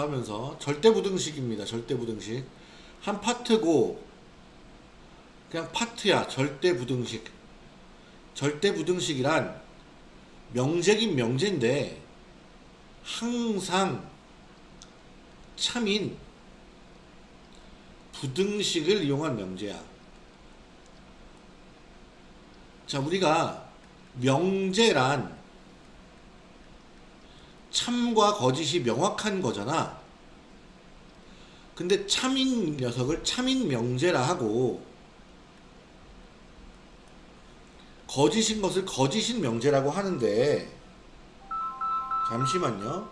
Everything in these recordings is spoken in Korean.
하면서 절대 부등식입니다. 절대 부등식. 한 파트고 그냥 파트야. 절대 부등식. 절대 부등식이란 명제긴 명제인데 항상 참인 부등식을 이용한 명제야. 자, 우리가 명제란 참과 거짓이 명확한 거잖아. 근데 참인 녀석을 참인 명제라 하고 거짓인 것을 거짓인 명제라고 하는데 잠시만요.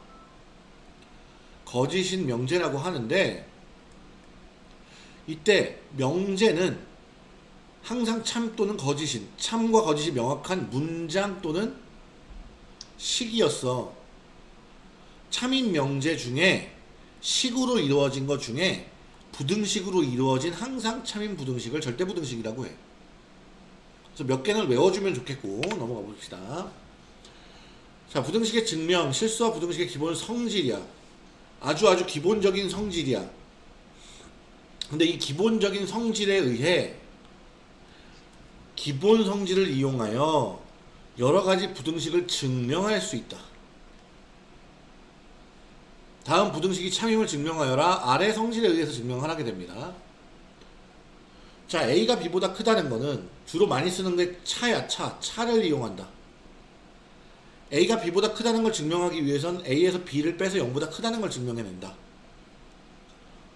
거짓인 명제라고 하는데 이때 명제는 항상 참 또는 거짓인 참과 거짓이 명확한 문장 또는 식이었어. 참인 명제 중에 식으로 이루어진 것 중에 부등식으로 이루어진 항상 참인 부등식을 절대 부등식이라고 해. 그래서 몇 개는 외워주면 좋겠고 넘어가 봅시다. 자, 부등식의 증명, 실수와 부등식의 기본 성질이야. 아주 아주 기본적인 성질이야. 근데 이 기본적인 성질에 의해 기본 성질을 이용하여 여러 가지 부등식을 증명할 수 있다. 다음 부등식이 참임을 증명하여라 아래 성질에 의해서 증명하게 됩니다. 자, A가 B보다 크다는 거는 주로 많이 쓰는 게 차야, 차. 차를 이용한다. A가 B보다 크다는 걸 증명하기 위해선 A에서 B를 빼서 0보다 크다는 걸 증명해낸다.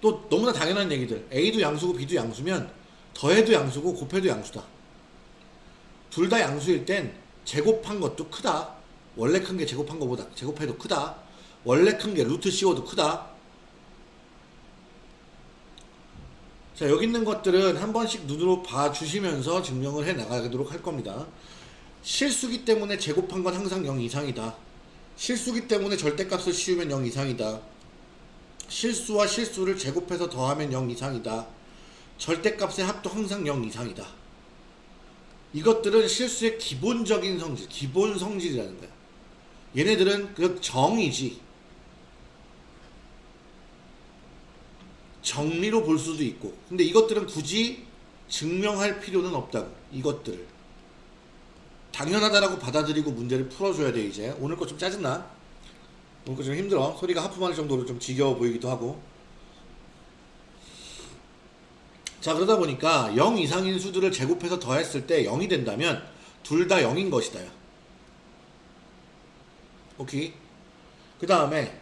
또 너무나 당연한 얘기들. A도 양수고 B도 양수면 더해도 양수고 곱해도 양수다. 둘 다 양수일 땐 제곱한 것도 크다. 원래 큰 게 제곱한 것보다 제곱해도 크다. 원래 큰 게 루트 씌워도 크다. 자, 여기 있는 것들은 한 번씩 눈으로 봐주시면서 증명을 해 나가도록 할 겁니다. 실수기 때문에 제곱한 건 항상 0 이상이다. 실수기 때문에 절대값을 씌우면 0 이상이다. 실수와 실수를 제곱해서 더하면 0 이상이다. 절대값의 합도 항상 0 이상이다. 이것들은 실수의 기본적인 성질, 기본 성질이라는 거야. 얘네들은 그 정이지. 정리로 볼 수도 있고 근데 이것들은 굳이 증명할 필요는 없다고 이것들을. 당연하다라고 받아들이고 문제를 풀어줘야 돼 이제. 오늘 거 좀 짜증나? 오늘 거 좀 힘들어? 소리가 하품할 정도로 좀 지겨워 보이기도 하고. 자 그러다 보니까 0 이상인 수들을 제곱해서 더했을 때 0이 된다면 둘 다 0인 것이다 오케이? 그 다음에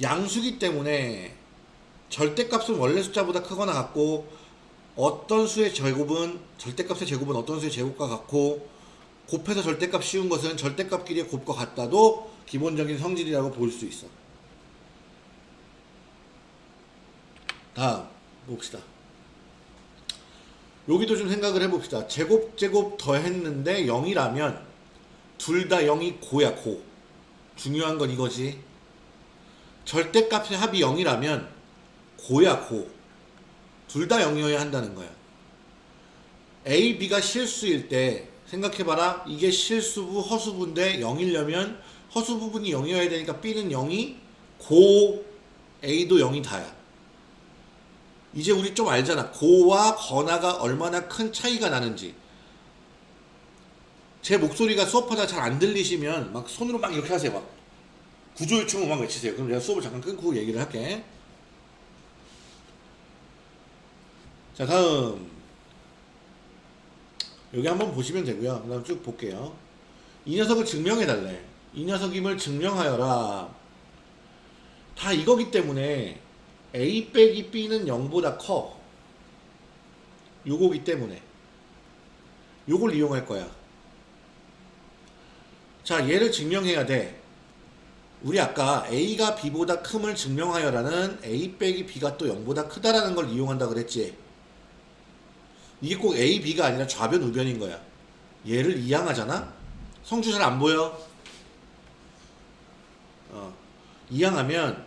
양수기 때문에 절대값은 원래 숫자보다 크거나 같고 어떤 수의 제곱은 절대값의 제곱은 어떤 수의 제곱과 같고 곱해서 절대값 씌운 것은 절대값끼리의 곱과 같다도 기본적인 성질이라고 볼 수 있어. 다음 봅시다. 여기도 좀 생각을 해봅시다. 제곱 제곱 더했는데 0이라면 둘 다 0이 고야 고. 중요한 건 이거지. 절대값의 합이 0이라면 고야 고. 둘다 0이어야 한다는 거야. A, B가 실수일 때 생각해봐라. 이게 실수부, 허수부인데 0이려면 허수 부분이 0이어야 되니까 B는 0이 고 A도 0이 다야. 이제 우리 좀 알잖아. 고와 거나가 얼마나 큰 차이가 나는지. 제 목소리가 수업하다 잘 안 들리시면 막 손으로 막 이렇게 하세요. 막 구조요청 음악 외치세요. 그럼 내가 수업을 잠깐 끊고 얘기를 할게. 자 다음. 여기 한번 보시면 되고요. 그 다음 쭉 볼게요. 이 녀석을 증명해 달래. 이 녀석임을 증명하여라. 다 이거기 때문에 A 빼기 B는 0보다 커. 요거기 때문에. 요걸 이용할 거야. 자 얘를 증명해야 돼. 우리 아까 A가 B보다 큼을 증명하여라는 A 빼기 B가 또 0보다 크다라는 걸 이용한다 그랬지 이게 꼭 A, B가 아니라 좌변, 우변인 거야. 얘를 이항하잖아? 성주 잘 안 보여? 어. 이항하면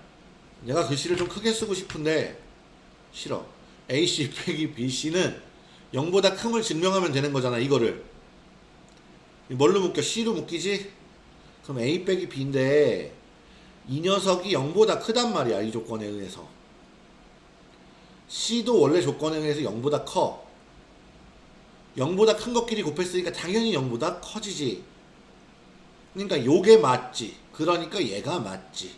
내가 글씨를 좀 크게 쓰고 싶은데 싫어. AC 빼기 BC는 0보다 큰걸 증명하면 되는 거잖아, 이거를. 뭘로 묶여? C로 묶이지? 그럼 A 빼기 B인데 이 녀석이 0보다 크단 말이야 이 조건에 의해서 C도 원래 조건에 의해서 0보다 커 0보다 큰 것끼리 곱했으니까 당연히 0보다 커지지. 그러니까 요게 맞지. 그러니까 얘가 맞지.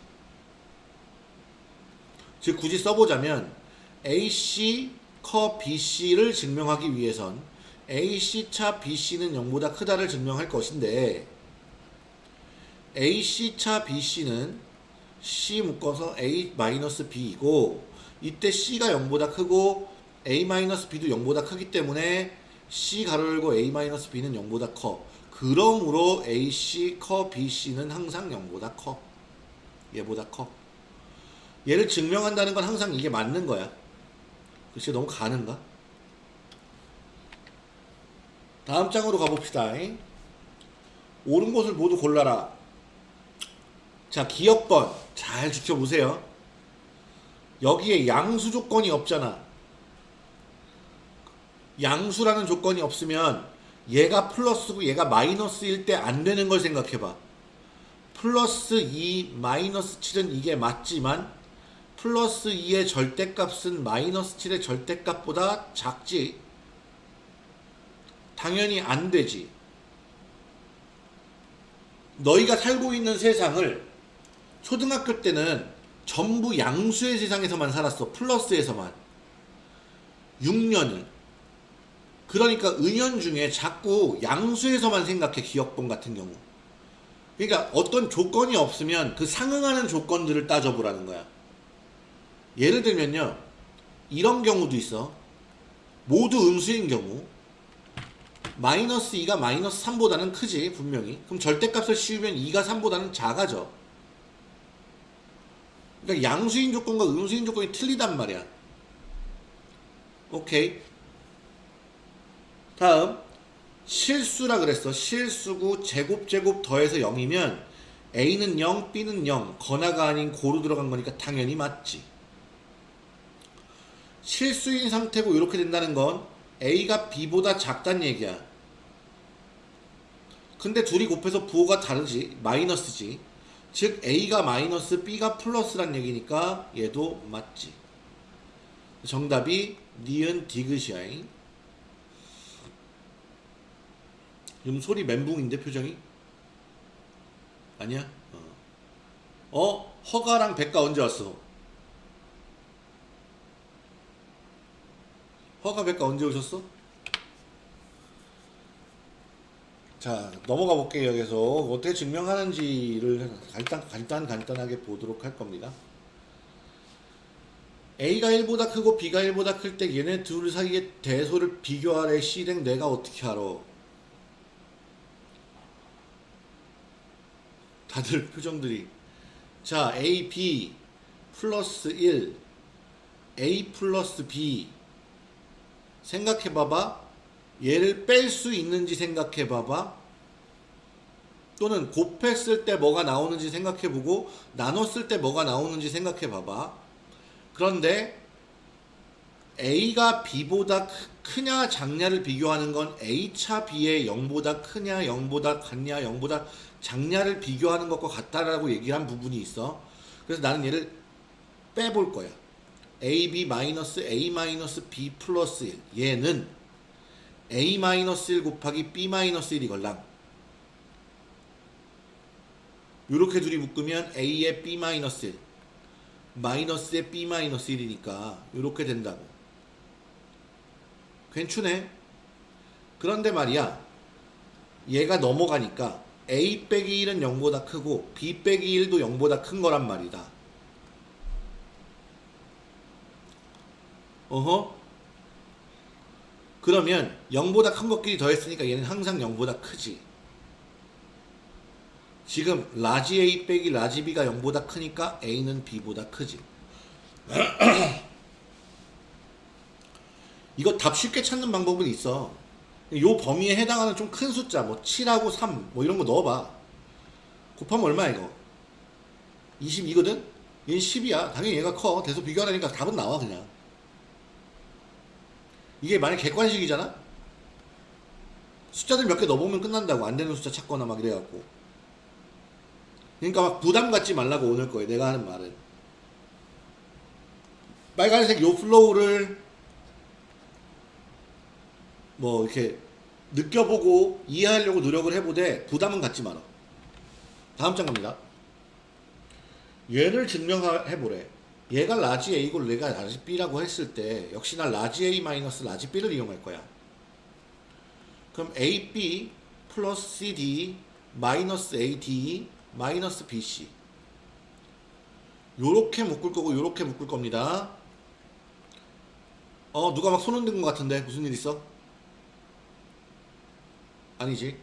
즉 굳이 써보자면 AC 커 BC를 증명하기 위해선 AC차 BC는 0보다 크다를 증명할 것인데 AC차 BC는 C 묶어서 A-B이고 이때 C가 0보다 크고 A-B도 0보다 크기 때문에 C 가로 열고 A-B는 0보다 커 그러므로 AC 커 BC는 항상 0보다 커 얘보다 커 얘를 증명한다는 건 항상 이게 맞는 거야 글쎄 너무 가는가? 다음 장으로 가봅시다. 옳은 곳을 모두 골라라. 자, 기억번 잘 지켜보세요. 여기에 양수 조건이 없잖아. 양수라는 조건이 없으면 얘가 플러스고 얘가 마이너스일 때 안 되는 걸 생각해봐. 플러스 2, 마이너스 7은 이게 맞지만 플러스 2의 절대값은 마이너스 7의 절대값보다 작지. 당연히 안 되지. 너희가 살고 있는 세상을 초등학교 때는 전부 양수의 세상에서만 살았어. 플러스에서만. 6년을. 그러니까 은연 중에 자꾸 양수에서만 생각해. 기억본 같은 경우. 그러니까 어떤 조건이 없으면 그 상응하는 조건들을 따져보라는 거야. 예를 들면요. 이런 경우도 있어. 모두 음수인 경우. 마이너스 2가 마이너스 3보다는 크지 분명히 그럼 절대값을 씌우면 2가 3보다는 작아져 그러니까 양수인 조건과 음수인 조건이 틀리단 말이야 오케이 다음 실수라 그랬어 실수구 제곱 제곱 더해서 0이면 A는 0 B는 0 건화가 아닌 고루 들어간 거니까 당연히 맞지 실수인 상태고 이렇게 된다는 건 A가 B보다 작단 얘기야. 근데 둘이 곱해서 부호가 다르지. 마이너스지. 즉 A가 마이너스 B가 플러스란 얘기니까 얘도 맞지. 정답이 니은 디귿이야. 지 금 소리 멘붕인데 표정이? 아니야? 어. 어? 허가랑 백가 언제 왔어? 허가 백가 언제 오셨어? 자 넘어가 볼게요 여기서 어떻게 증명하는지를 간단, 간단 간단하게 보도록 할 겁니다 A가 1보다 크고 B가 1보다 클 때 얘네 둘 사이의 대소를 비교하래 C랭 내가 어떻게 알아 다들 표정들이 자 A, B 플러스 1 A 플러스 B 생각해 봐봐. 얘를 뺄 수 있는지 생각해 봐봐. 또는 곱했을 때 뭐가 나오는지 생각해 보고 나눴을 때 뭐가 나오는지 생각해 봐봐. 그런데 A가 B보다 크냐 작냐를 비교하는 건 A차 B의 0보다 크냐 0보다 같냐 0보다 작냐를 비교하는 것과 같다라고 얘기한 부분이 있어. 그래서 나는 얘를 빼볼 거야. AB 마이너스 A 마이너스 B 플러스 1 얘는 A 마이너스 1 곱하기 B 마이너스 1이걸랑 요렇게 둘이 묶으면 A의 B 마이너스 1 마이너스의 B 마이너스 1이니까 요렇게 된다고 괜찮네 그런데 말이야 얘가 넘어가니까 A 빼기 1은 0보다 크고 B 빼기 1도 0보다 큰 거란 말이다 어허? 그러면 0보다 큰 것끼리 더했으니까 얘는 항상 0보다 크지. 지금 large A 빼기 large B가 0보다 크니까 A는 B보다 크지. 이거 답 쉽게 찾는 방법은 있어. 요 범위에 해당하는 좀 큰 숫자, 뭐 7하고 3, 뭐 이런 거 넣어봐. 곱하면 얼마야, 이거? 22거든? 얘는 10이야. 당연히 얘가 커. 대소 비교하니까 답은 나와, 그냥. 이게 만약 객관식이잖아? 숫자들 몇 개 넣어보면 끝난다고 안 되는 숫자 찾거나 막 이래갖고 그러니까 막 부담 갖지 말라고 오늘 거예요. 내가 하는 말은. 빨간색 요 flow를 뭐 이렇게 느껴보고 이해하려고 노력을 해보되 부담은 갖지 마라. 다음 장 갑니다. 얘를 증명해보래. 얘가 large A고 얘가 large B라고 했을 때 역시나 large A 마이너스 large B를 이용할 거야. 그럼 AB 플러스 CD 마이너스 AD 마이너스 BC 요렇게 묶을 거고 요렇게 묶을 겁니다. 어 누가 막 손 흔든 것 같은데 무슨 일 있어? 아니지.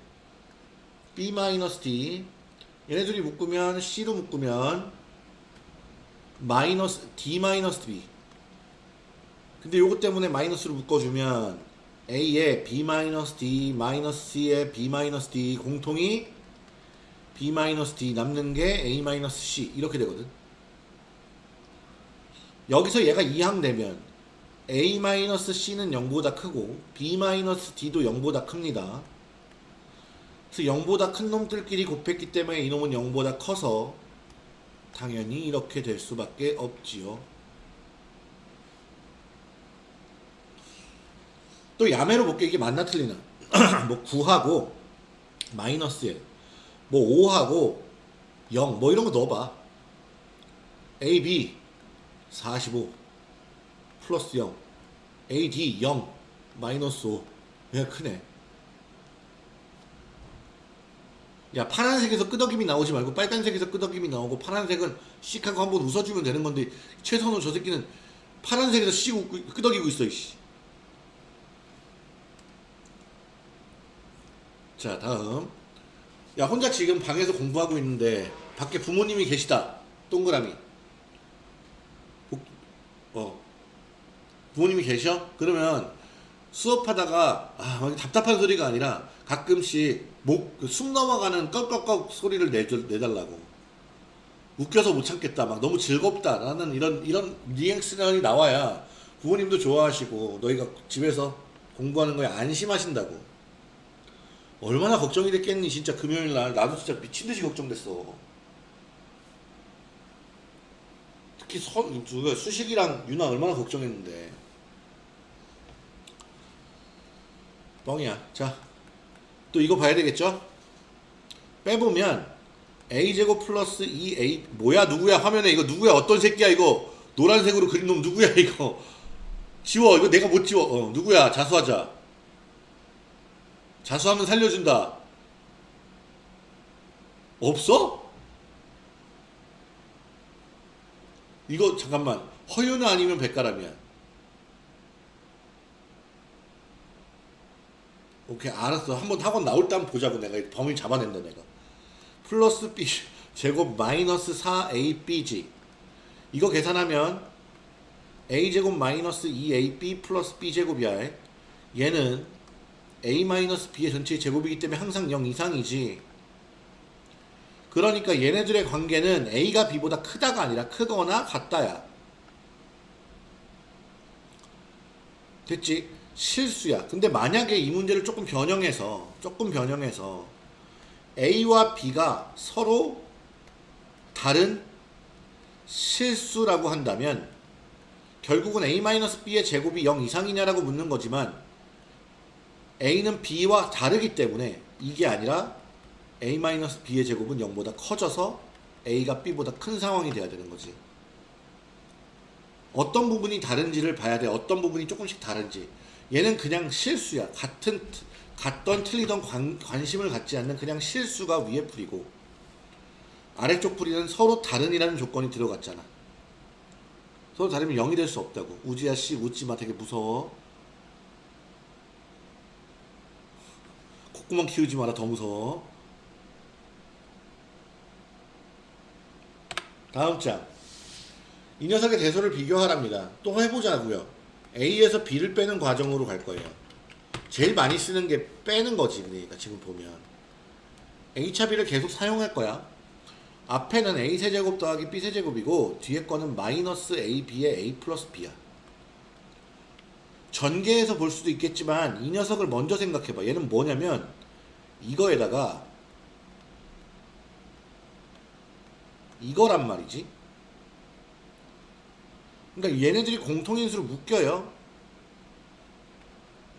B 마이너스 D. 얘네 들이 묶으면 C로 묶으면 마이너스 D 마이너스 B. 근데 요거 때문에 마이너스로 묶어주면 A에 B 마이너스 D 마이너스 C에 B 마이너스 D 공통이 B 마이너스 D 남는 게 A 마이너스 C. 이렇게 되거든. 여기서 얘가 2항 되면 A 마이너스 C는 0보다 크고 B 마이너스 D도 0보다 큽니다 그래서 0보다 큰 놈들끼리 곱했기 때문에 이놈은 0보다 커서 당연히 이렇게 될 수밖에 없지요. 또 야매로 볼게. 이게 맞나 틀리나? 뭐 9하고 마이너스 1 뭐 5하고 0 뭐 이런 거 넣어봐. AB 45 플러스 0 AD 0 마이너스 5 얘가 크네 야 파란색에서 끄덕임이 나오지 말고 빨간색에서 끄덕임이 나오고 파란색은 씩하고 한번 웃어주면 되는 건데 최선호 저 새끼는 파란색에서 씩 웃고 끄덕이고 있어 이씨. 자 다음 야 혼자 지금 방에서 공부하고 있는데 밖에 부모님이 계시다 동그라미 복- 어 부모님이 계셔? 그러면 수업하다가 아, 막 답답한 소리가 아니라 가끔씩 목, 그숨 넘어가는 꺽꺽꺽 소리를 내줘, 내달라고. 웃겨서 못 참겠다. 막 너무 즐겁다. 라는 이런, 이런 리액션이 나와야 부모님도 좋아하시고 너희가 집에서 공부하는 거에 안심하신다고. 얼마나 걱정이 됐겠니, 진짜 금요일 날. 나도 진짜 미친듯이 걱정됐어. 특히 서, 누가 수식이랑 유나 얼마나 걱정했는데. 뻥이야. 자, 또 이거 봐야 되겠죠? 빼보면 a제곱 플러스 2a 뭐야 누구야? 화면에 이거 누구야? 어떤 새끼야 이거? 노란색으로 그린 놈 누구야 이거? 지워. 이거 내가 못 지워. 어 누구야? 자수하자. 자수하면 살려준다. 없어? 이거 잠깐만. 허유나 아니면 백가람이야 오케이 알았어. 한번 학원 나올 때 한번 보자고 내가. 범위 잡아낸다 내가. 플러스 b 제곱 마이너스 4abg 이거 계산하면 a제곱 마이너스 2ab 플러스 b제곱이야. 얘는 a 마이너스 b의 전체 제곱이기 때문에 항상 0 이상이지. 그러니까 얘네들의 관계는 a가 b보다 크다가 아니라 크거나 같다야. 됐지? 실수야. 근데 만약에 이 문제를 조금 변형해서 조금 변형해서 A와 B가 서로 다른 실수라고 한다면 결국은 A-B의 제곱이 0 이상이냐라고 묻는 거지만 A는 B와 다르기 때문에 이게 아니라 A-B의 제곱은 0보다 커져서 A가 B보다 큰 상황이 돼야 되는 거지. 어떤 부분이 다른지를 봐야 돼. 어떤 부분이 조금씩 다른지. 얘는 그냥 실수야. 같은 같던 틀리던 관, 관심을 갖지 않는 그냥 실수가 위에 풀이고 아래쪽 풀이는 서로 다른이라는 조건이 들어갔잖아. 서로 다르면 0이 될 수 없다고. 우지야 씨 웃지 마. 되게 무서워. 콧구멍 키우지 마라. 더 무서워. 다음 장. 이 녀석의 대소를 비교하랍니다. 또 해보자고요. A에서 B를 빼는 과정으로 갈 거예요. 제일 많이 쓰는 게 빼는 거지. 그러니까 지금 보면 H차 B를 계속 사용할 거야. 앞에는 A 세제곱 더하기 B 세제곱이고 뒤에 거는 마이너스 AB의 A 플러스 B야. 전개해서 볼 수도 있겠지만 이 녀석을 먼저 생각해봐. 얘는 뭐냐면 이거에다가 이거란 말이지. 그러니까 얘네들이 공통인수로 묶여요.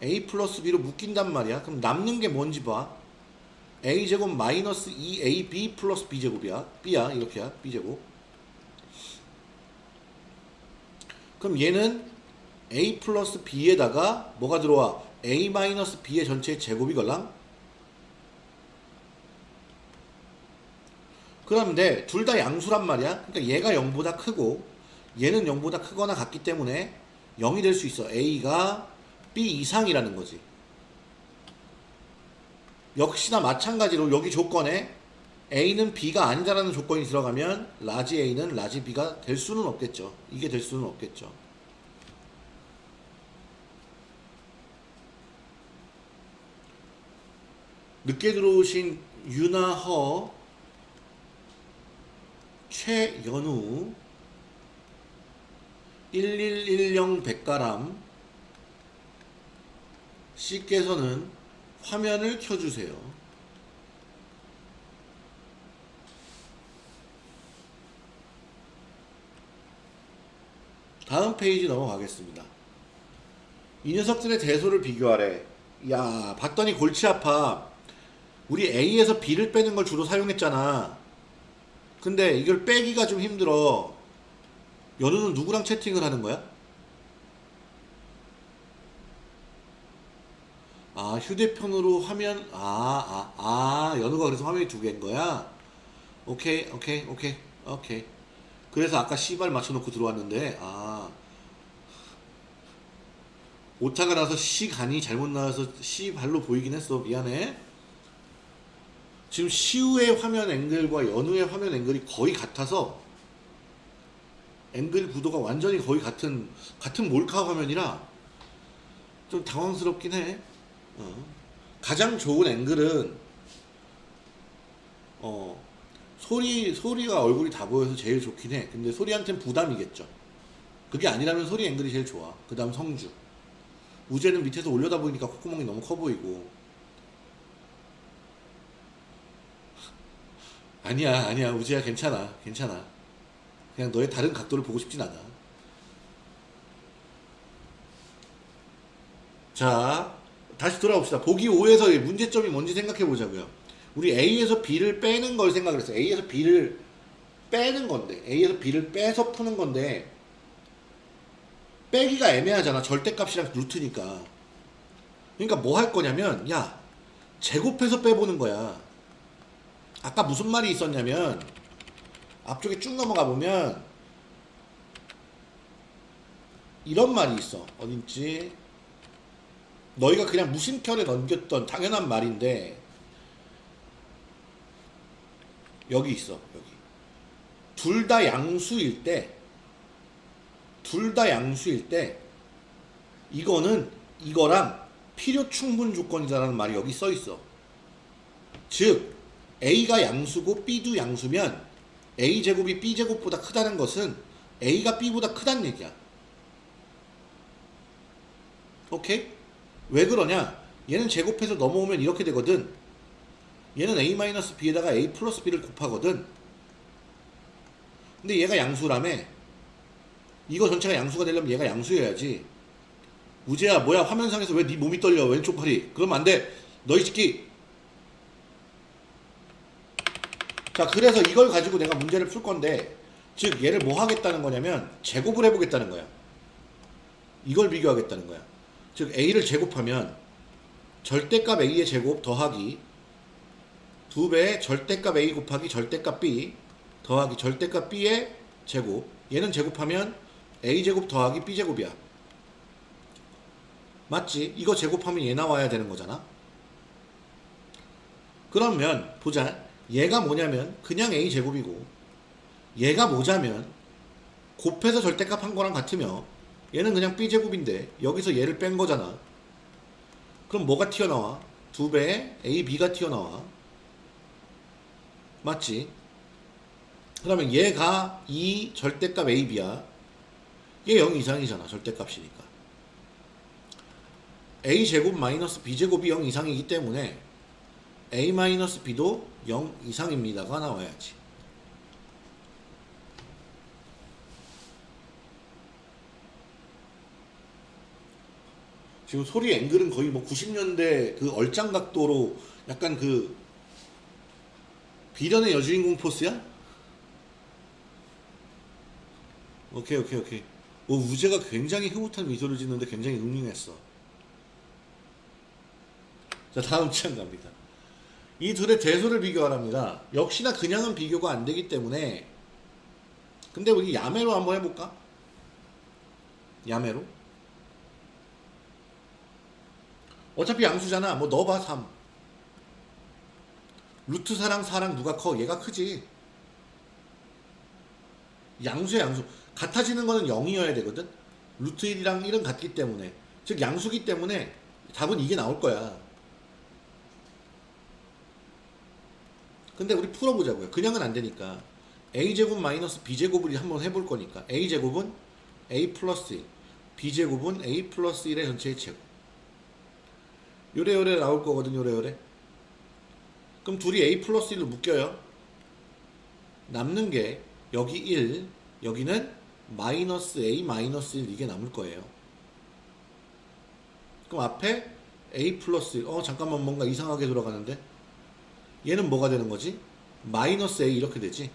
a 플러스 b로 묶인단 말이야. 그럼 남는 게 뭔지 봐. a 제곱 마이너스 2ab 플러스 b 제곱이야. b야 이렇게야. b 제곱. 그럼 얘는 a 플러스 b에다가 뭐가 들어와? a 마이너스 b의 전체의 제곱이 걸랑? 그런데 둘 다 양수란 말이야. 그러니까 얘가 0보다 크고 얘는 0보다 크거나 같기 때문에 0이 될 수 있어. a가 b 이상이라는 거지. 역시나 마찬가지로 여기 조건에 a는 b가 아니다라는 조건이 들어가면 large a는 large b가 될 수는 없겠죠. 이게 될 수는 없겠죠. 늦게 들어오신 유나허 최연우 1110 백가람 씨께서는 화면을 켜주세요. 다음 페이지 넘어가겠습니다. 이 녀석들의 대소를 비교하래. 야, 봤더니 골치 아파. 우리 A에서 B를 빼는 걸 주로 사용했잖아. 근데 이걸 빼기가 좀 힘들어. 연우는 누구랑 채팅을 하는 거야? 아, 휴대폰으로 화면, 아, 아, 아, 연우가 그래서 화면이 두 개인 거야? 오케이, 오케이, 오케이, 오케이. 그래서 아까 C발 맞춰놓고 들어왔는데, 아. 오타가 나서 C 간이 잘못 나와서 C 발로 보이긴 했어. 미안해. 지금 시우의 화면 앵글과 연우의 화면 앵글이 거의 같아서 앵글 구도가 완전히 거의 같은 같은 몰카 화면이라 좀 당황스럽긴 해. 어. 가장 좋은 앵글은 어 소리 소리가 얼굴이 다 보여서 제일 좋긴 해. 근데 소리한테는 부담이겠죠. 그게 아니라면 소리 앵글이 제일 좋아. 그 다음 성주. 우재는 밑에서 올려다 보니까 콧구멍이 너무 커 보이고 아니야 아니야 우재야 괜찮아 괜찮아 그냥 너의 다른 각도를 보고 싶진 않아. 자 다시 돌아봅시다. 보기 5에서의 문제점이 뭔지 생각해 보자고요. 우리 A에서 B를 빼는 걸 생각을 했어 A에서 B를 빼는 건데 A에서 B를 빼서 푸는 건데 빼기가 애매하잖아. 절대값이랑 루트니까. 그러니까 뭐 할 거냐면 야 제곱해서 빼보는 거야. 아까 무슨 말이 있었냐면 앞쪽에 쭉 넘어가 보면 이런 말이 있어. 어딘지. 너희가 그냥 무심결에 넘겼던 당연한 말인데 여기 있어 여기. 둘 다 양수일 때 둘 다 양수일 때 이거는 이거랑 필요 충분 조건이다라는 말이 여기 써 있어. 즉 A가 양수고 B도 양수면 A제곱이 B제곱보다 크다는 것은 A가 B보다 크다는 얘기야. 오케이? 왜 그러냐? 얘는 제곱해서 넘어오면 이렇게 되거든. 얘는 A-B에다가 A 플러스 B를 곱하거든. 근데 얘가 양수라며. 이거 전체가 양수가 되려면 얘가 양수여야지. 우재야 뭐야 화면상에서 왜 네 몸이 떨려 왼쪽 팔이 그러면 안돼 너희 새끼 자, 그래서 이걸 가지고 내가 문제를 풀 건데, 즉, 얘를 뭐 하겠다는 거냐면, 제곱을 해보겠다는 거야. 이걸 비교하겠다는 거야. 즉, A를 제곱하면, 절대값 A의 제곱 더하기, 두 배의 절대값 A 곱하기 절대값 B, 더하기 절대값 B의 제곱. 얘는 제곱하면, A제곱 더하기 B제곱이야. 맞지? 이거 제곱하면 얘 나와야 되는 거잖아. 그러면, 보자. 얘가 뭐냐면 그냥 a 제곱이고 얘가 뭐냐면 곱해서 절대값 한 거랑 같으며 얘는 그냥 b 제곱인데 여기서 얘를 뺀 거잖아. 그럼 뭐가 튀어나와? 두 배의 a, b가 튀어나와. 맞지? 그러면 얘가 2 절대값 a, b야. 얘 0 이상이잖아. 절대값이니까. a 제곱 마이너스 b 제곱이 0 이상이기 때문에 a-b도 0 이상입니다가 나와야지. 지금 소리 앵글은 거의 뭐 90년대 그 얼짱 각도로 약간 그 비련의 여주인공 포스야? 오케이 오케이 오케이. 오 우재가 굉장히 흐뭇한 미소를 짓는데 굉장히 응용했어. 자 다음 창 갑니다. 이 둘의 대소를 비교하랍니다 역시나 그냥은 비교가 안 되기 때문에 근데 우리 야매로 한번 해볼까? 야매로? 어차피 양수잖아. 뭐 넣어봐 3. 루트 4랑 4랑 누가 커? 얘가 크지. 양수야 양수. 같아지는 거는 0이어야 되거든. 루트 1이랑 1은 같기 때문에. 즉 양수기 때문에 답은 이게 나올 거야. 근데 우리 풀어보자고요. 그냥은 안 되니까. a제곱 마이너스 b제곱을 한번 해볼 거니까. a제곱은 a 플러스 1. b제곱은 a 플러스 1의 전체의 제곱. 요래요래 나올 거거든 요래요래 그럼 둘이 a 플러스 1로 묶여요 남는 게 여기 1 여기는 마이너스 a 마이너스 1 이게 남을 거예요 그럼 앞에 a 플러스 1 어 잠깐만 뭔가 이상하게 돌아가는데 얘는 뭐가 되는 거지? 마이너스 a 이렇게 되지?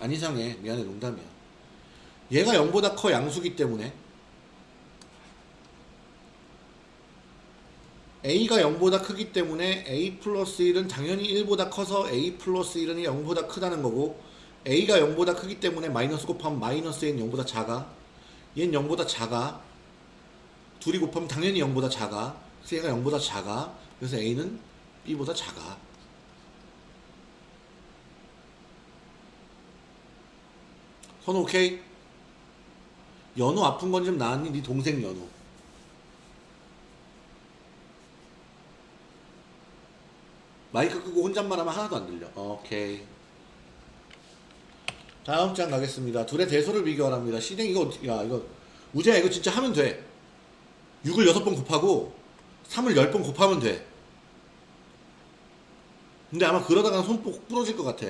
안 이상해. 미안해. 농담이야. 얘가 0보다 커 양수기 때문에. A가 0보다 크기 때문에 a 플러스 1은 당연히 1보다 커서 a 플러스 1은 0보다 크다는 거고 a가 0보다 크기 때문에 마이너스 곱하면 마이너스 a는 0보다 작아. 얘는 0보다 작아. 둘이 곱하면 당연히 0보다 작아. 그래서 얘가 0보다 작아. 그래서 a는 b보다 작아 선우 오케이? 연우 아픈 건 좀 나았니? 네 동생 연우 마이크 끄고 혼잣말 하면 하나도 안 들려. 오케이. 다음 장 가겠습니다. 둘의 대소를 비교하랍니다. 시댕 이거 야 이거 우재야 이거 진짜 하면 돼. 6을 6번 곱하고 3을 10번 곱하면 돼. 근데 아마 그러다가 손꼭 부러질 것 같아.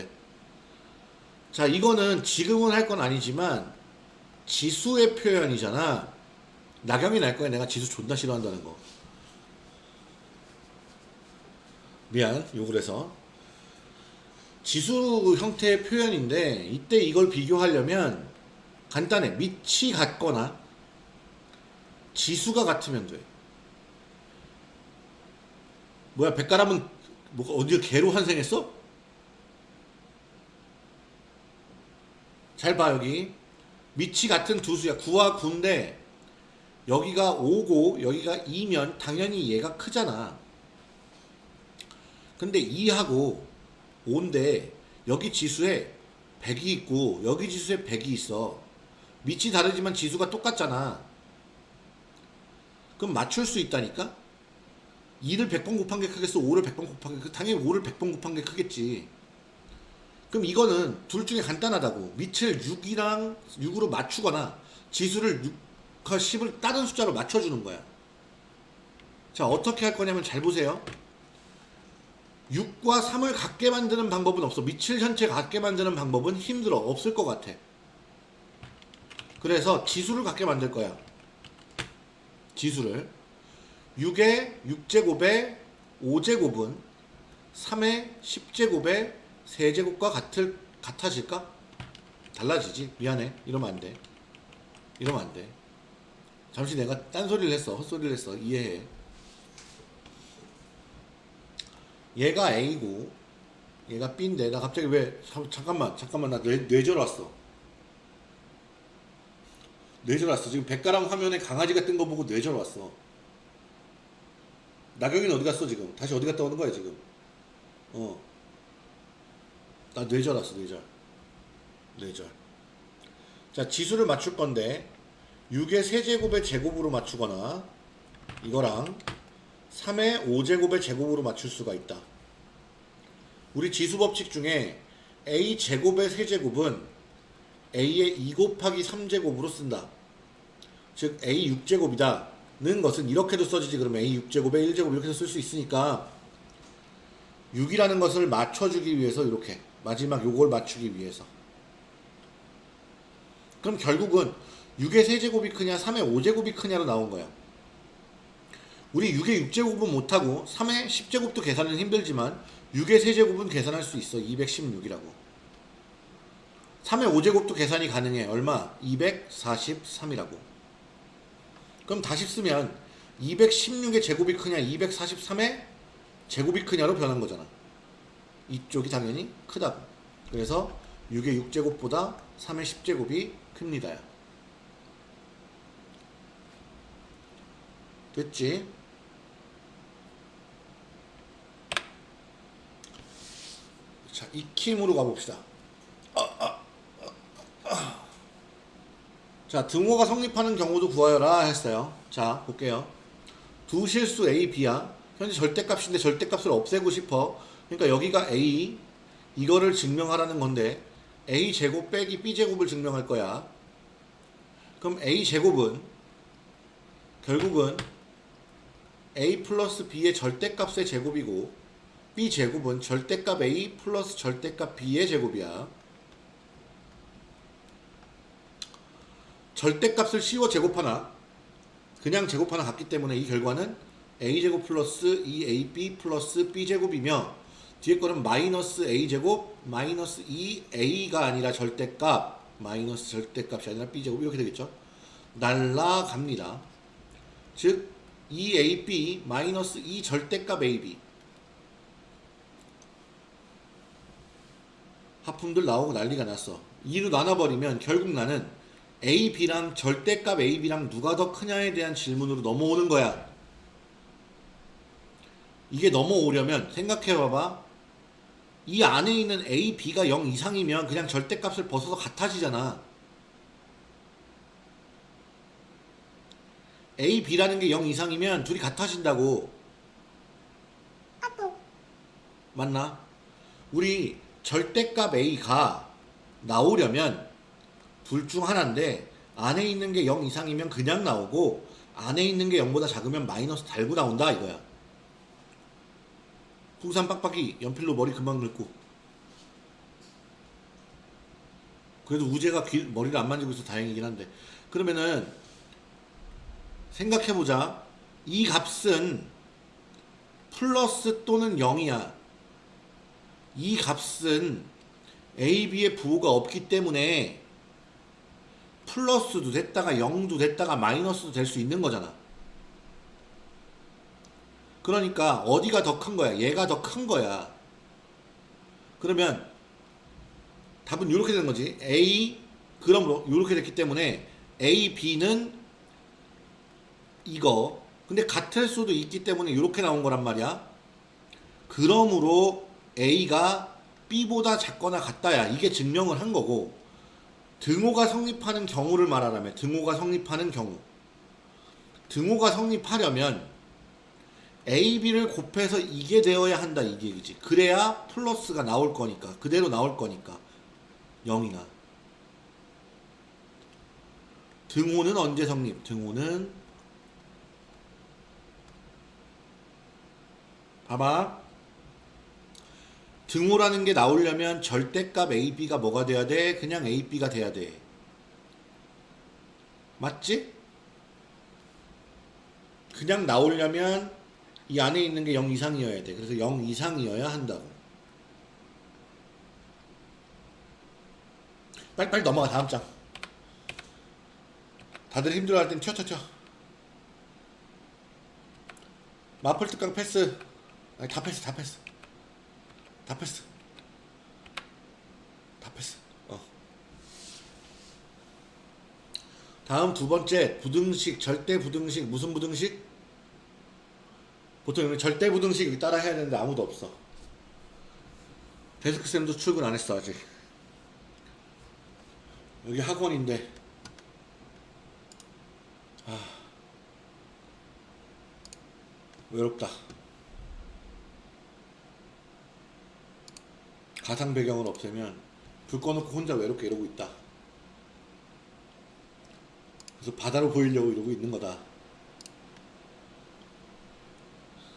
자 이거는 지금은 할 건 아니지만 지수의 표현이잖아. 나경이 날 거야 내가 지수 존나 싫어한다는 거. 미안 욕을 해서 지수 형태의 표현인데 이때 이걸 비교하려면 간단해 밑이 같거나 지수가 같으면 돼 뭐야 백가람은 뭐가 어디가 개로 환생했어? 잘 봐 여기 밑이 같은 두 수야 9와 9인데 여기가 5고 여기가 2면 당연히 얘가 크잖아 근데 2하고 5인데 여기 지수에 100이 있고 여기 지수에 100이 있어. 밑이 다르지만 지수가 똑같잖아. 그럼 맞출 수 있다니까? 2를 100번 곱한 게 크겠어? 5를 100번 곱한 게 크- 당연히 5를 100번 곱한 게 크겠지. 그럼 이거는 둘 중에 간단하다고. 밑을 6이랑 6으로 맞추거나 지수를 6과 10을 다른 숫자로 맞춰주는 거야. 자, 어떻게 할 거냐면 잘 보세요. 6과 3을 같게 만드는 방법은 없어. 밑을 전체 같게 만드는 방법은 힘들어. 없을 것 같아. 그래서 지수를 같게 만들 거야. 지수를. 6의 6제곱의 5제곱은 3의 10제곱의 세제곱과 같을, 같아질까? 달라지지. 미안해. 이러면 안 돼. 이러면 안 돼. 잠시 내가 딴소리를 했어. 헛소리를 했어. 이해해. 얘가 A고 얘가 B인데 나 갑자기 왜 잠- 잠깐만 잠깐만 나 뇌, 뇌절 왔어 뇌절 왔어 지금 백가랑 화면에 강아지가 뜬 거 보고 뇌절 왔어 나경이는 어디 갔어 지금? 다시 어디 갔다 오는 거야 지금? 어 나 뇌절 왔어 뇌절. 뇌절. 자 지수를 맞출 건데 6의 세제곱의 제곱으로 맞추거나 이거랑 3의 5제곱의 제곱으로 맞출 수가 있다. 우리 지수 법칙 중에 a 제곱의 세제곱은 a의 2 곱하기 3제곱으로 쓴다. 즉 a 6제곱이다 는 것은 이렇게도 써지지. 그러면 a 6제곱에 1제곱 이렇게 쓸 수 있으니까 6이라는 것을 맞춰주기 위해서 이렇게 마지막 요걸 맞추기 위해서. 그럼 결국은 6의 세제곱이 크냐 3의 5제곱이 크냐로 나온 거야. 우리 6의 6제곱은 못하고 3의 10제곱도 계산은 힘들지만 6의 세제곱은 계산할 수 있어. 216이라고. 3의 5제곱도 계산이 가능해. 얼마? 243이라고 그럼 다시 쓰면 216의 제곱이 크냐 243의 제곱이 크냐로 변한 거잖아 이쪽이 당연히 크다고 그래서 6의 6제곱보다 3의 10제곱이 큽니다 됐지? 자, 익힘으로 가봅시다. 자, 등호가 성립하는 경우도 구하여라 했어요. 자, 볼게요. 두 실수 A, B야. 현재 절대값인데 절대값을 없애고 싶어. 그러니까 여기가 A, 이거를 증명하라는 건데 A 제곱 빼기 B 제곱을 증명할 거야. 그럼 A 제곱은 결국은 A 플러스 B의 절대값의 제곱이고 B 제곱은 절대값 A 플러스 절대값 B의 제곱이야. 절대값을 씌워 제곱하나 그냥 제곱하나 같기 때문에 이 결과는 a제곱 플러스 2ab 플러스 b제곱이며 뒤에 거는 마이너스 a제곱 마이너스 2a가 아니라 절대값 마이너스 절대값이 아니라 b제곱 이렇게 되겠죠? 날라갑니다. 즉 2ab 마이너스 2 절대값 ab 하품들 나오고 난리가 났어. 2로 나눠버리면 결국 나는 A, B랑 절대값 A, B랑 누가 더 크냐에 대한 질문으로 넘어오는 거야. 이게 넘어오려면 생각해봐봐. 이 안에 있는 A, B가 0 이상이면 그냥 절대값을 벗어서 같아지잖아. A, B라는 게 0 이상이면 둘이 같아진다고. 맞나? 우리 절대값 A가 나오려면 둘 중 하나인데 안에 있는 게 0 이상이면 그냥 나오고 안에 있는 게 0보다 작으면 마이너스 달고 나온다 이거야. 풍산 빡빡이 연필로 머리 금방 늙고. 그래도 우재가 귀, 머리를 안 만지고 있어 다행이긴 한데. 그러면은 생각해보자. 이 값은 플러스 또는 0이야. 이 값은 A, B의 부호가 없기 때문에 플러스도 됐다가 0도 됐다가 마이너스도 될 수 있는 거잖아. 그러니까 어디가 더 큰 거야? 얘가 더 큰 거야. 그러면 답은 이렇게 되는 거지. A 그럼 이렇게 됐기 때문에 A, B는 이거. 근데 같을 수도 있기 때문에 이렇게 나온 거란 말이야. 그러므로 A가 B보다 작거나 같다야. 이게 증명을 한 거고. 등호가 성립하는 경우를 말하라면 등호가 성립하는 경우. 등호가 성립하려면 A, B를 곱해서 이게 되어야 한다 이게 얘기지. 그래야 플러스가 나올 거니까 그대로 나올 거니까. 0이나 등호는 언제 성립? 등호는 봐봐 등호라는 게 나오려면 절대값 AB가 뭐가 돼야 돼? 그냥 AB가 돼야 돼. 맞지? 그냥 나오려면 이 안에 있는 게 0 이상이어야 돼. 그래서 0 이상이어야 한다고. 빨리빨리 넘어가 다음 장. 다들 힘들어할 땐 튀어 튀어 튀어. 마플 특강 패스. 아니, 다 패스 다 패스. 다 패스. 다 패스. 어. 다음 두 번째 부등식 절대 부등식 무슨 부등식? 보통 이런 절대 부등식 따라 해야 되는데 아무도 없어. 데스크 쌤도 출근 안 했어 아직. 여기 학원인데. 아 외롭다. 가상 배경을 없애면 불 꺼놓고 혼자 외롭게 이러고 있다. 그래서 바다로 보이려고 이러고 있는 거다.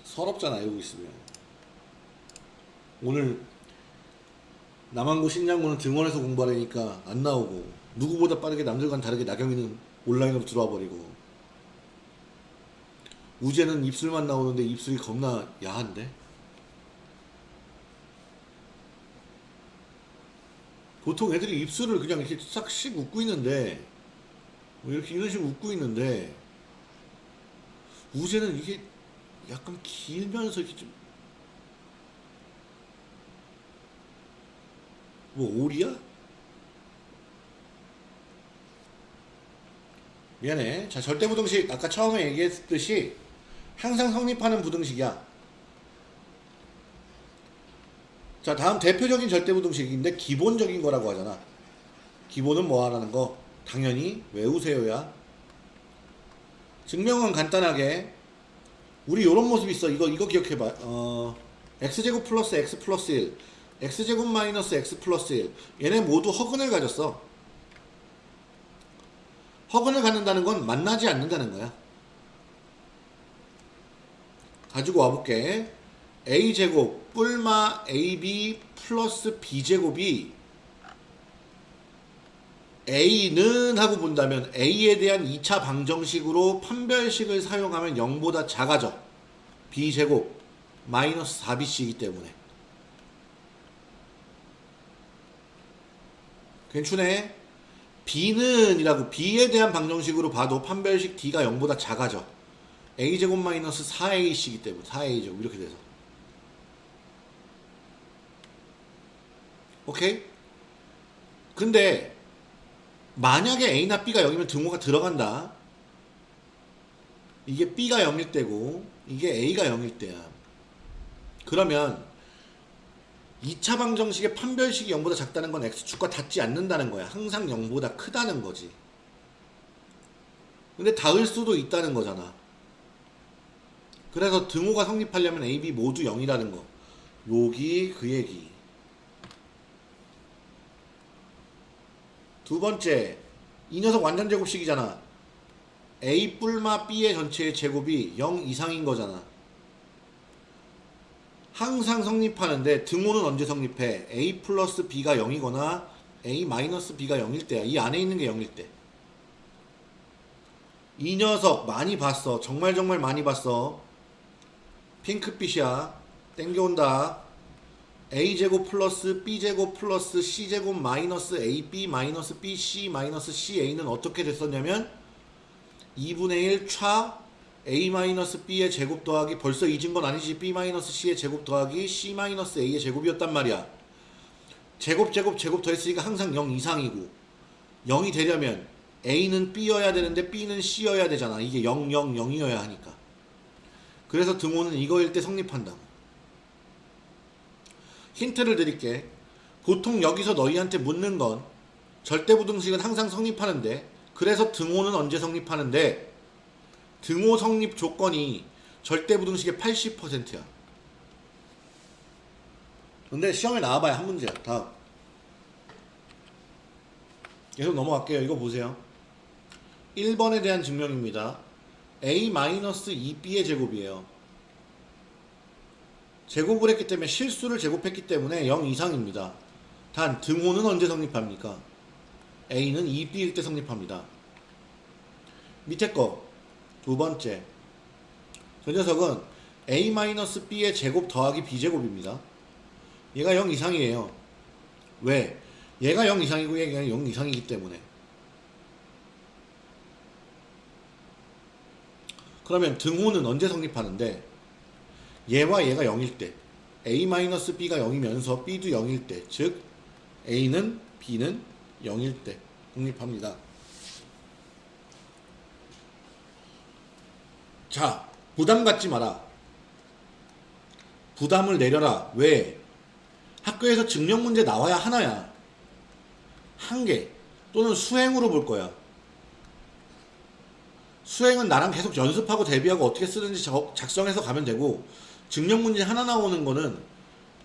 서럽잖아 이러고 있으면. 오늘 남한고 신장고는 등원해서 공부하려니까 안 나오고 누구보다 빠르게 남들과는 다르게 나경이는 온라인으로 들어와 버리고 우재는 입술만 나오는데 입술이 겁나 야한데? 보통 애들이 입술을 그냥 이렇게 싹씩 웃고 있는데 뭐 이렇게 이런 식으로 웃고 있는데 우재는 이게 약간 길면서 이렇게 좀 뭐 오리야? 미안해. 자, 절대부등식 아까 처음에 얘기했듯이 항상 성립하는 부등식이야. 자, 다음 대표적인 절대부등식인데 기본적인 거라고 하잖아. 기본은 뭐 하라는 거? 당연히 외우세요야. 증명은 간단하게 우리 요런 모습 있어. 이거 이거 기억해 봐. 어 x제곱 플러스 x 플러스 1 x제곱 마이너스 x 플러스 1 얘네 모두 허근을 가졌어. 허근을 갖는다는 건 만나지 않는다는 거야. 가지고 와볼게. A제곱 뿔마 ab 플러스 b제곱이 a는 하고 본다면 a에 대한 2차 방정식으로 판별식을 사용하면 0보다 작아져. b제곱 마이너스 4bc이기 때문에. 괜찮네. b는 이라고 b에 대한 방정식으로 봐도 판별식 d가 0보다 작아져. a제곱 마이너스 4ac이기 때문에 4a제곱 이렇게 돼서. 오케이? 근데 만약에 a나 b가 0이면 등호가 들어간다. 이게 b가 0일 때고 이게 a가 0일 때야. 그러면 2차 방정식의 판별식이 0보다 작다는 건 x축과 닿지 않는다는 거야. 항상 0보다 크다는 거지. 근데 닿을 수도 있다는 거잖아. 그래서 등호가 성립하려면 a, b 모두 0이라는 거. 여기 그 얘기. 두 번째, 이 녀석 완전 제곱식이잖아. a 뿔마 b의 전체의 제곱이 0 이상인 거잖아. 항상 성립하는데 등호는 언제 성립해? a 플러스 b가 0이거나 a 마이너스 b가 0일 때야. 이 안에 있는 게 0일 때. 이 녀석 많이 봤어. 정말 정말 많이 봤어. 핑크빛이야. 땡겨온다. A제곱 플러스 b제곱 플러스 c제곱 마이너스 ab 마이너스 bc 마이너스 ca는 어떻게 됐었냐면 2분의 1 차 a-b의 제곱 더하기 벌써 잊은 건 아니지. B-c의 제곱 더하기 c-a의 제곱이었단 말이야. 제곱 제곱 제곱 더했으니까 항상 0 이상이고 0이 되려면 a는 b여야 되는데 b는 c여야 되잖아. 이게 0 0 0이어야 하니까. 그래서 등호는 이거일 때 성립한다고 힌트를 드릴게 보통 여기서 너희한테 묻는 건 절대부등식은 항상 성립하는데 그래서 등호는 언제 성립하는데 등호 성립 조건이 절대부등식의 80%야. 근데 시험에 나와봐야 한 문제야. 다음. 계속 넘어갈게요. 이거 보세요. 1번에 대한 증명입니다. a-2b의 제곱이에요. 제곱을 했기 때문에 실수를 제곱했기 때문에 0 이상입니다. 단 등호는 언제 성립합니까? a는 2b일 때 성립합니다. 밑에 거 두 번째 저 녀석은 a-b의 제곱 더하기 b제곱입니다. 얘가 0 이상이에요. 왜? 얘가 0 이상이고 얘가 0 이상이기 때문에 그러면 등호는 언제 성립하는데 얘와 얘가 0일 때 a-b가 0이면서 b도 0일 때 즉 a는 b는 0일 때 성립합니다. 자, 부담 갖지 마라. 부담을 내려라. 왜? 학교에서 증명 문제 나와야 하나야. 한 개. 또는 수행으로 볼 거야. 수행은 나랑 계속 연습하고 대비하고 어떻게 쓰는지 작성해서 가면 되고, 증명 문제 하나 나오는 거는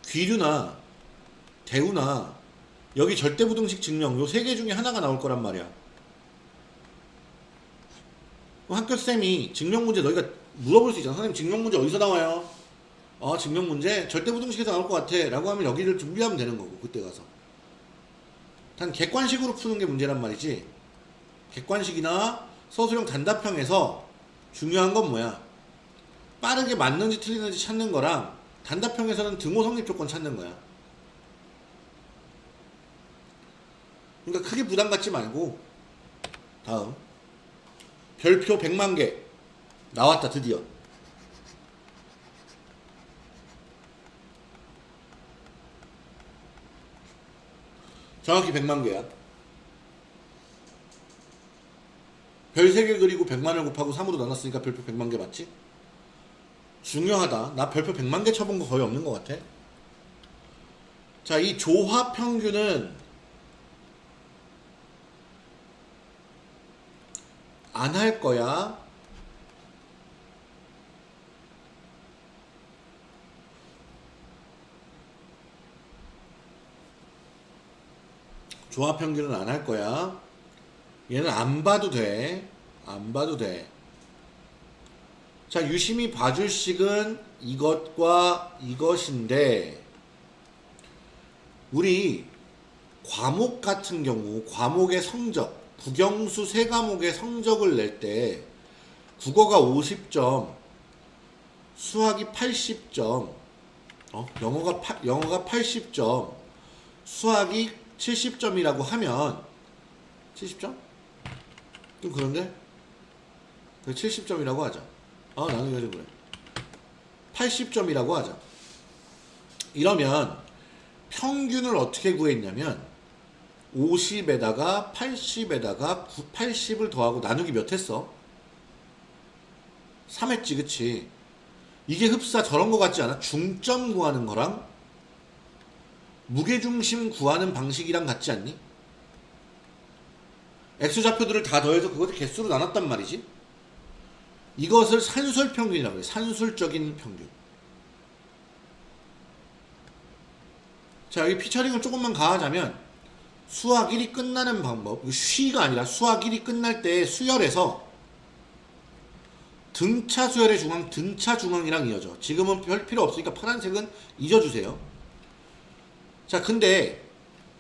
귀류나 대우나 여기 절대부등식 증명 요 세 개 중에 하나가 나올 거란 말이야. 학교 쌤이 증명 문제 너희가 물어볼 수 있잖아. 선생님 증명 문제 어디서 나와요? 어 증명 문제 절대부등식에서 나올 것 같아 라고 하면 여기를 준비하면 되는 거고 그때 가서. 단 객관식으로 푸는 게 문제란 말이지. 객관식이나 서술형 단답형에서 중요한 건 뭐야? 빠르게 맞는지 틀리는지 찾는 거랑 단답형에서는 등호 성립 조건 찾는 거야. 그러니까 크게 부담 갖지 말고 다음 별표 100만 개 나왔다 드디어 정확히 100만 개야 별 3개 그리고 100만을 곱하고 3으로 나눴으니까 별표 100만 개 맞지? 중요하다 나 별표 100만 개 쳐본 거 거의 없는 것 같아 자 이 조합 평균은 안 할 거야. 조합 평균은 안 할 거야. 얘는 안 봐도 돼. 안 봐도 돼. 자, 유심히 봐줄 식은 이것과 이것인데, 우리 과목 같은 경우, 과목의 성적, 국영수 세 과목의 성적을 낼 때 국어가 50점, 수학이 80점, 어? 영어가 파, 영어가 80점, 수학이 70점이라고 하면 70점? 좀 그런데? 70점이라고 하자. 아 나는 왜 그래? 80점이라고 하자. 이러면 평균을 어떻게 구했냐면 50에다가 80에다가 80을 더하고 나누기 몇 했어? 3 했지 그치? 이게 흡사 저런 거 같지 않아? 중점 구하는 거랑 무게중심 구하는 방식이랑 같지 않니? X좌표들을 다 더해서 그것을 개수로 나눴단 말이지 이것을 산술평균이라고 해 산술적인 평균. 자 여기 피처링을 조금만 가하자면 수학 1이 끝나는 방법 쉬가 아니라 수학 1이 끝날 때 수열에서 등차 수열의 중앙 등차 중앙이랑 이어져. 지금은 별 필요 없으니까 파란색은 잊어주세요. 자 근데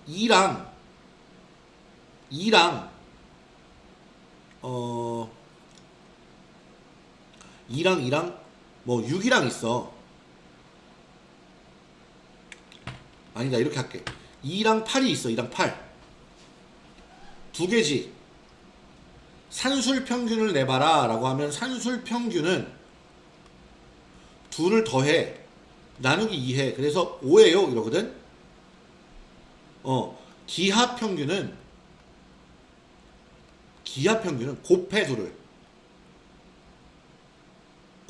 2랑 2랑 어 2랑 2랑 뭐 6이랑 있어. 아니다 이렇게 할게. 2랑 8이 있어 2랑 8 두 개지. 산술 평균을 내봐라 라고 하면 산술 평균은 둘을 더해. 나누기 2해. 그래서 5예요 이러거든. 어 기하 평균은 기하 평균은 곱해 둘을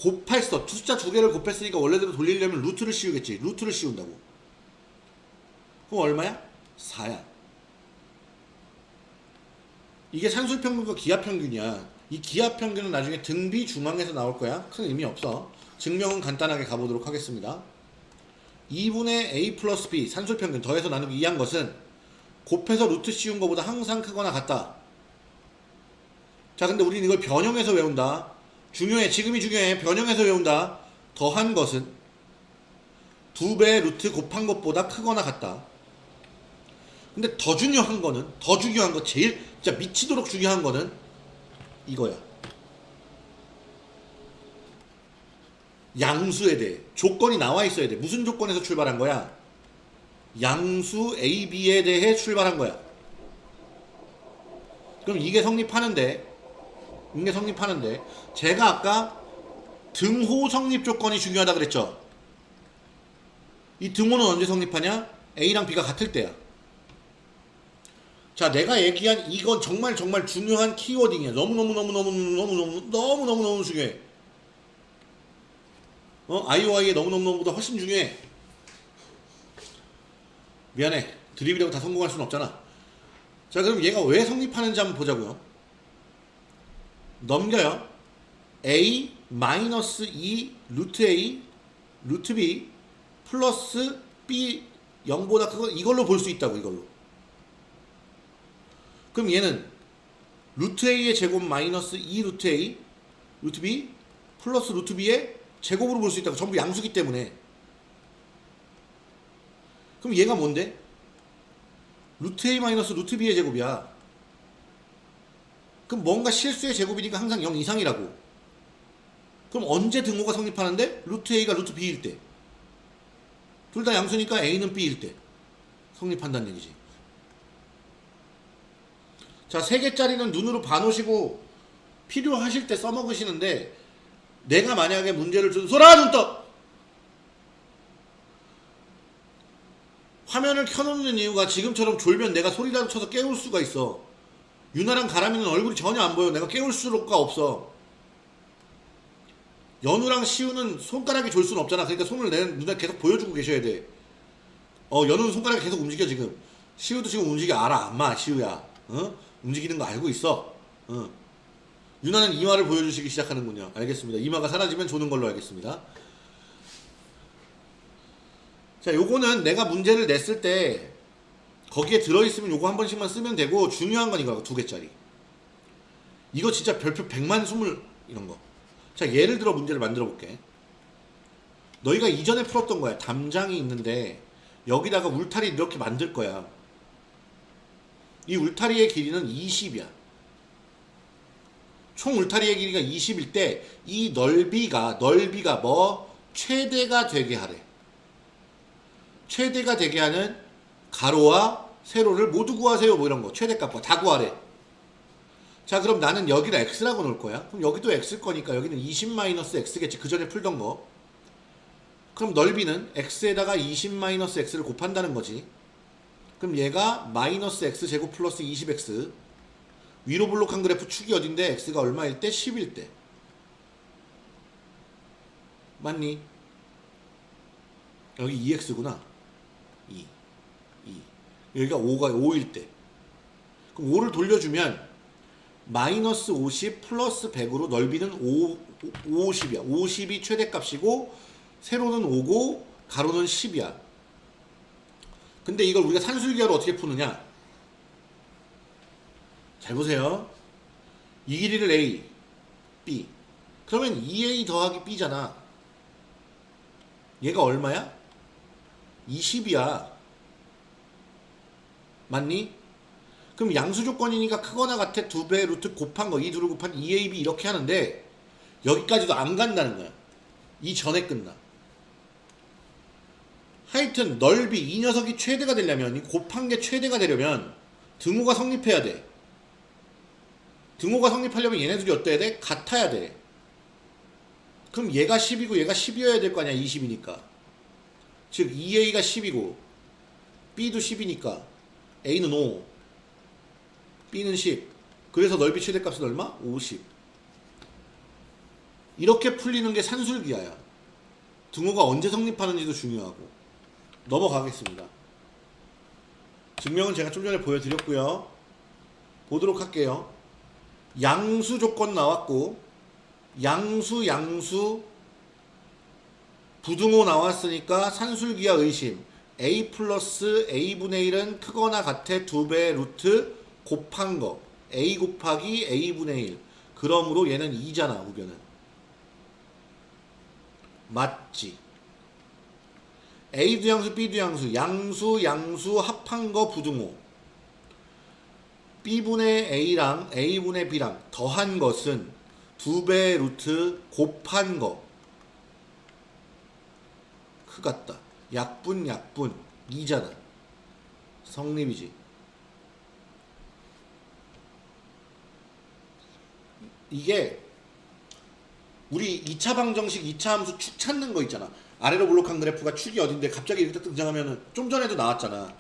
곱했어. 숫자 두 개를 곱했으니까 원래대로 돌리려면 루트를 씌우겠지. 루트를 씌운다고. 그럼 얼마야? 4야. 이게 산술평균과 기하평균이야. 이 기하평균은 나중에 등비중항에서 나올 거야. 큰 의미 없어. 증명은 간단하게 가보도록 하겠습니다. 2분의 a 플러스 b 산술평균 더해서 나누기 2한 것은 곱해서 루트 씌운 것보다 항상 크거나 같다. 자 근데 우리는 이걸 변형해서 외운다 중요해 지금이 중요해. 변형해서 외운다. 더한 것은 두 배 루트 곱한 것보다 크거나 같다. 근데 더 중요한 거는 더 중요한 거 제일 진짜 미치도록 중요한 거는 이거야. 양수에 대해. 조건이 나와 있어야 돼. 무슨 조건에서 출발한 거야? 양수 A, B에 대해 출발한 거야. 그럼 이게 성립하는데 이게 성립하는데. 제가 아까 등호 성립 조건이 중요하다 그랬죠? 이 등호는 언제 성립하냐? A랑 B가 같을 때야. 자 내가 얘기한 이건 정말 정말 중요한 키워딩이야. 너무너무너무너무너무너무너무너무너무 중요해. 어? IOI에 너무너무너무보다 훨씬 중요해. 미안해. 드립이라고 다 성공할 수는 없잖아. 자 그럼 얘가 왜 성립하는지 한번 보자고요 넘겨요. a 마이너스 2 루트 a 루트 b 플러스 b 0보다 그거 이걸로 볼 수 있다고 이걸로. 그럼 얘는 루트 a의 제곱 마이너스 2 루트 a 루트 b 플러스 루트 b의 제곱으로 볼 수 있다고 전부 양수기 때문에 그럼 얘가 뭔데? 루트 a 마이너스 루트 b의 제곱이야 그럼 뭔가 실수의 제곱이니까 항상 0 이상이라고. 그럼 언제 등호가 성립하는데? 루트 A가 루트 B일 때. 둘 다 양수니까 A는 B일 때. 성립한다는 얘기지. 자, 세 개짜리는 눈으로 봐놓으시고 필요하실 때 써먹으시는데 내가 만약에 문제를 준 소라 눈 떠! 화면을 켜놓는 이유가 지금처럼 졸면 내가 소리라도 쳐서 깨울 수가 있어. 유나랑 가람이는 얼굴이 전혀 안 보여. 내가 깨울 수가 없어. 연우랑 시우는 손가락이 졸 수는 없잖아. 그러니까 손을 내 눈에 계속 보여주고 계셔야 돼. 어, 연우는 손가락이 계속 움직여 지금. 시우도 지금 움직여 알아. 안마 시우야. 어? 움직이는 거 알고 있어. 어. 유나는 이마를 보여주시기 시작하는군요. 알겠습니다. 이마가 사라지면 조는 걸로 알겠습니다. 자, 요거는 내가 문제를 냈을 때 거기에 들어있으면 요거 한 번씩만 쓰면 되고 중요한 건 이거 두 개짜리. 이거 진짜 별표 100만 스물 이런 거. 자, 예를 들어 문제를 만들어 볼게. 너희가 이전에 풀었던 거야. 담장이 있는데 여기다가 울타리 이렇게 만들 거야. 이 울타리의 길이는 20이야. 총 울타리의 길이가 20일 때 이 넓이가 넓이가 뭐 최대가 되게 하래. 최대가 되게 하는 가로와 세로를 모두 구하세요. 뭐 이런 거. 최대값과 다 구하래. 자, 그럼 나는 여기를 x라고 놓을 거야. 그럼 여기도 x일 거니까 여기는 20-x겠지. 그 전에 풀던 거. 그럼 넓이는 x에다가 20-x를 곱한다는 거지. 그럼 얘가 마이너스 x 제곱 플러스 20x 위로 블록한 그래프 축이 어딘데 x가 얼마일 때? 10일 때 맞니? 여기 2x구나 2 2 여기가 5가 5일 때 그럼 5를 돌려주면 마이너스 50 플러스 100으로 넓이는 5, 50이야 50이 최대값이고 세로는 5고 가로는 10이야 근데 이걸 우리가 산술기하로 어떻게 푸느냐? 잘 보세요. 이 길이를 A, B. 그러면 2A 더하기 B잖아. 얘가 얼마야? 20이야. 맞니? 그럼 양수 조건이니까 크거나 같아 두배 루트 곱한 거, 이 두를 곱한 2AB 이렇게 하는데 여기까지도 안 간다는 거야. 이 전에 끝나. 하여튼 넓이 이 녀석이 최대가 되려면 이 곱한 게 최대가 되려면 등호가 성립해야 돼. 등호가 성립하려면 얘네들이 어때야 돼? 같아야 돼. 그럼 얘가 10이고 얘가 10이어야 될 거 아니야 20이니까. 즉 2a가 10이고 b도 10이니까 a는 5 b는 10 그래서 넓이 최대값은 얼마? 50 이렇게 풀리는 게 산술기하야 등호가 언제 성립하는지도 중요하고 넘어가겠습니다. 증명은 제가 좀 전에 보여드렸고요. 보도록 할게요. 양수 조건 나왔고 양수 양수 부등호 나왔으니까 산술기하 의심 a 플러스 a분의 1은 크거나 같아 2배 루트 곱한 거 a 곱하기 a분의 1 그러므로 얘는 2잖아 우변은 맞지 A도 양수, B도 양수, 양수, 양수 합한 거 부등호. B분의 A랑 A분의 B랑 더한 것은 두 배 루트 곱한 거. 크 같다. 약분, 약분. 2잖아. 성립이지. 이게 우리 2차 방정식 2차 함수 축 찾는 거 있잖아. 아래로 블록한 그래프가 축이 어딘데 갑자기 이렇게 등장하면은 좀 전에도 나왔잖아.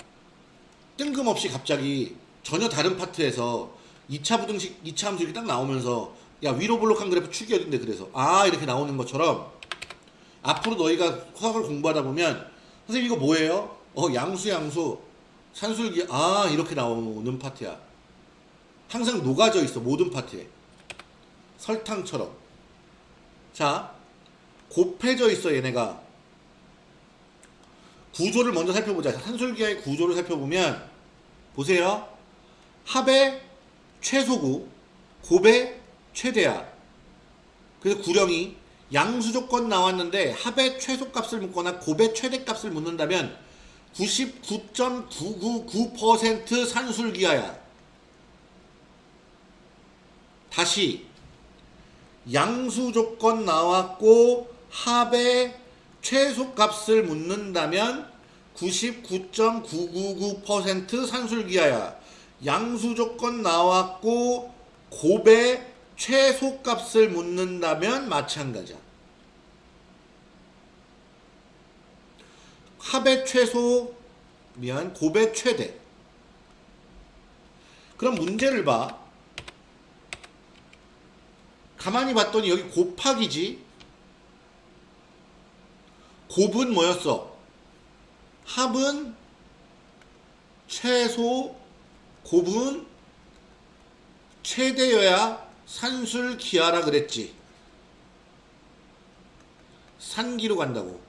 뜬금없이 갑자기 전혀 다른 파트에서 2차 부등식 2차 함수 이렇게 딱 나오면서 야 위로 블록한 그래프 축이 어딘데 그래서 아 이렇게 나오는 것처럼 앞으로 너희가 화학을 공부하다 보면 선생님 이거 뭐예요? 어 양수 양수. 산술기 아 이렇게 나오는 파트야. 항상 녹아져 있어 모든 파트에. 설탕처럼. 자 곱해져 있어 얘네가. 구조를 먼저 살펴보자. 산술기의 구조를 살펴보면 보세요. 합의 최소구 곱의 최대야. 그래서 구령이 양수 조건 나왔는데 합의 최소값을 묻거나 곱의 최대값을 묻는다면 99.999% 산술기하야 다시 양수 조건 나왔고 합의 최소값을 묻는다면 99.999% 산술기하야. 양수 조건 나왔고 곱의 최소값을 묻는다면 마찬가지야. 합의 최소 미안 곱의 최대. 그럼 문제를 봐. 가만히 봤더니 여기 곱하기지. 곱은 뭐였어? 합은 최소, 곱은 최대여야 산술 기하라 그랬지. 산기로 간다고.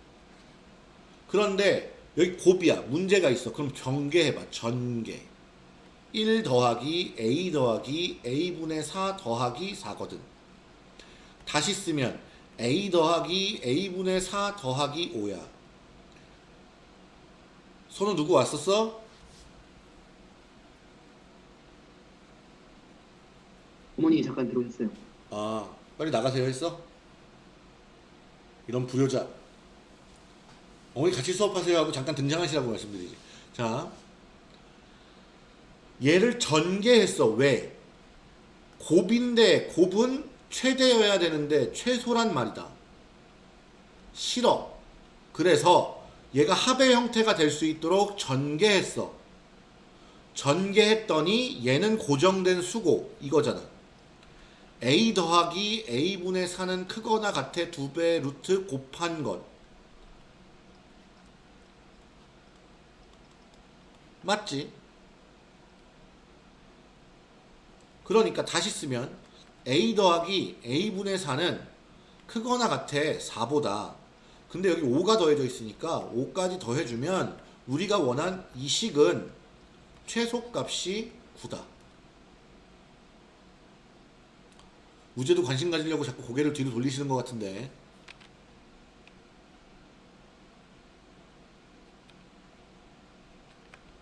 그런데 여기 곱이야. 문제가 있어. 그럼 전개해봐. 전개. 1 더하기 a 더하기 a분의 4 더하기 4거든. 다시 쓰면 a 더하기 a분의 4 더하기 5야. 손은 누구 왔었어? 어머니 잠깐 들어오셨어요. 아, 빨리 나가세요 했어? 이런 불효자. 어머니 같이 수업하세요 하고 잠깐 등장하시라고 말씀드리지. 자, 얘를 전개했어. 왜? 곱인데 곱은 최대여야 되는데 최소란 말이다. 싫어. 그래서 얘가 합의 형태가 될 수 있도록 전개했어. 전개했더니 얘는 고정된 수고 이거잖아. A 더하기 a분의 4는 크거나 같아 두배 루트 곱한 것. 맞지? 그러니까 다시 쓰면 a 더하기 a분의 4는 크거나 같아 4보다 근데 여기 5가 더해져 있으니까 5까지 더해주면 우리가 원한 이 식은 최소값이 9다 우재도 관심 가지려고 자꾸 고개를 뒤로 돌리시는 것 같은데.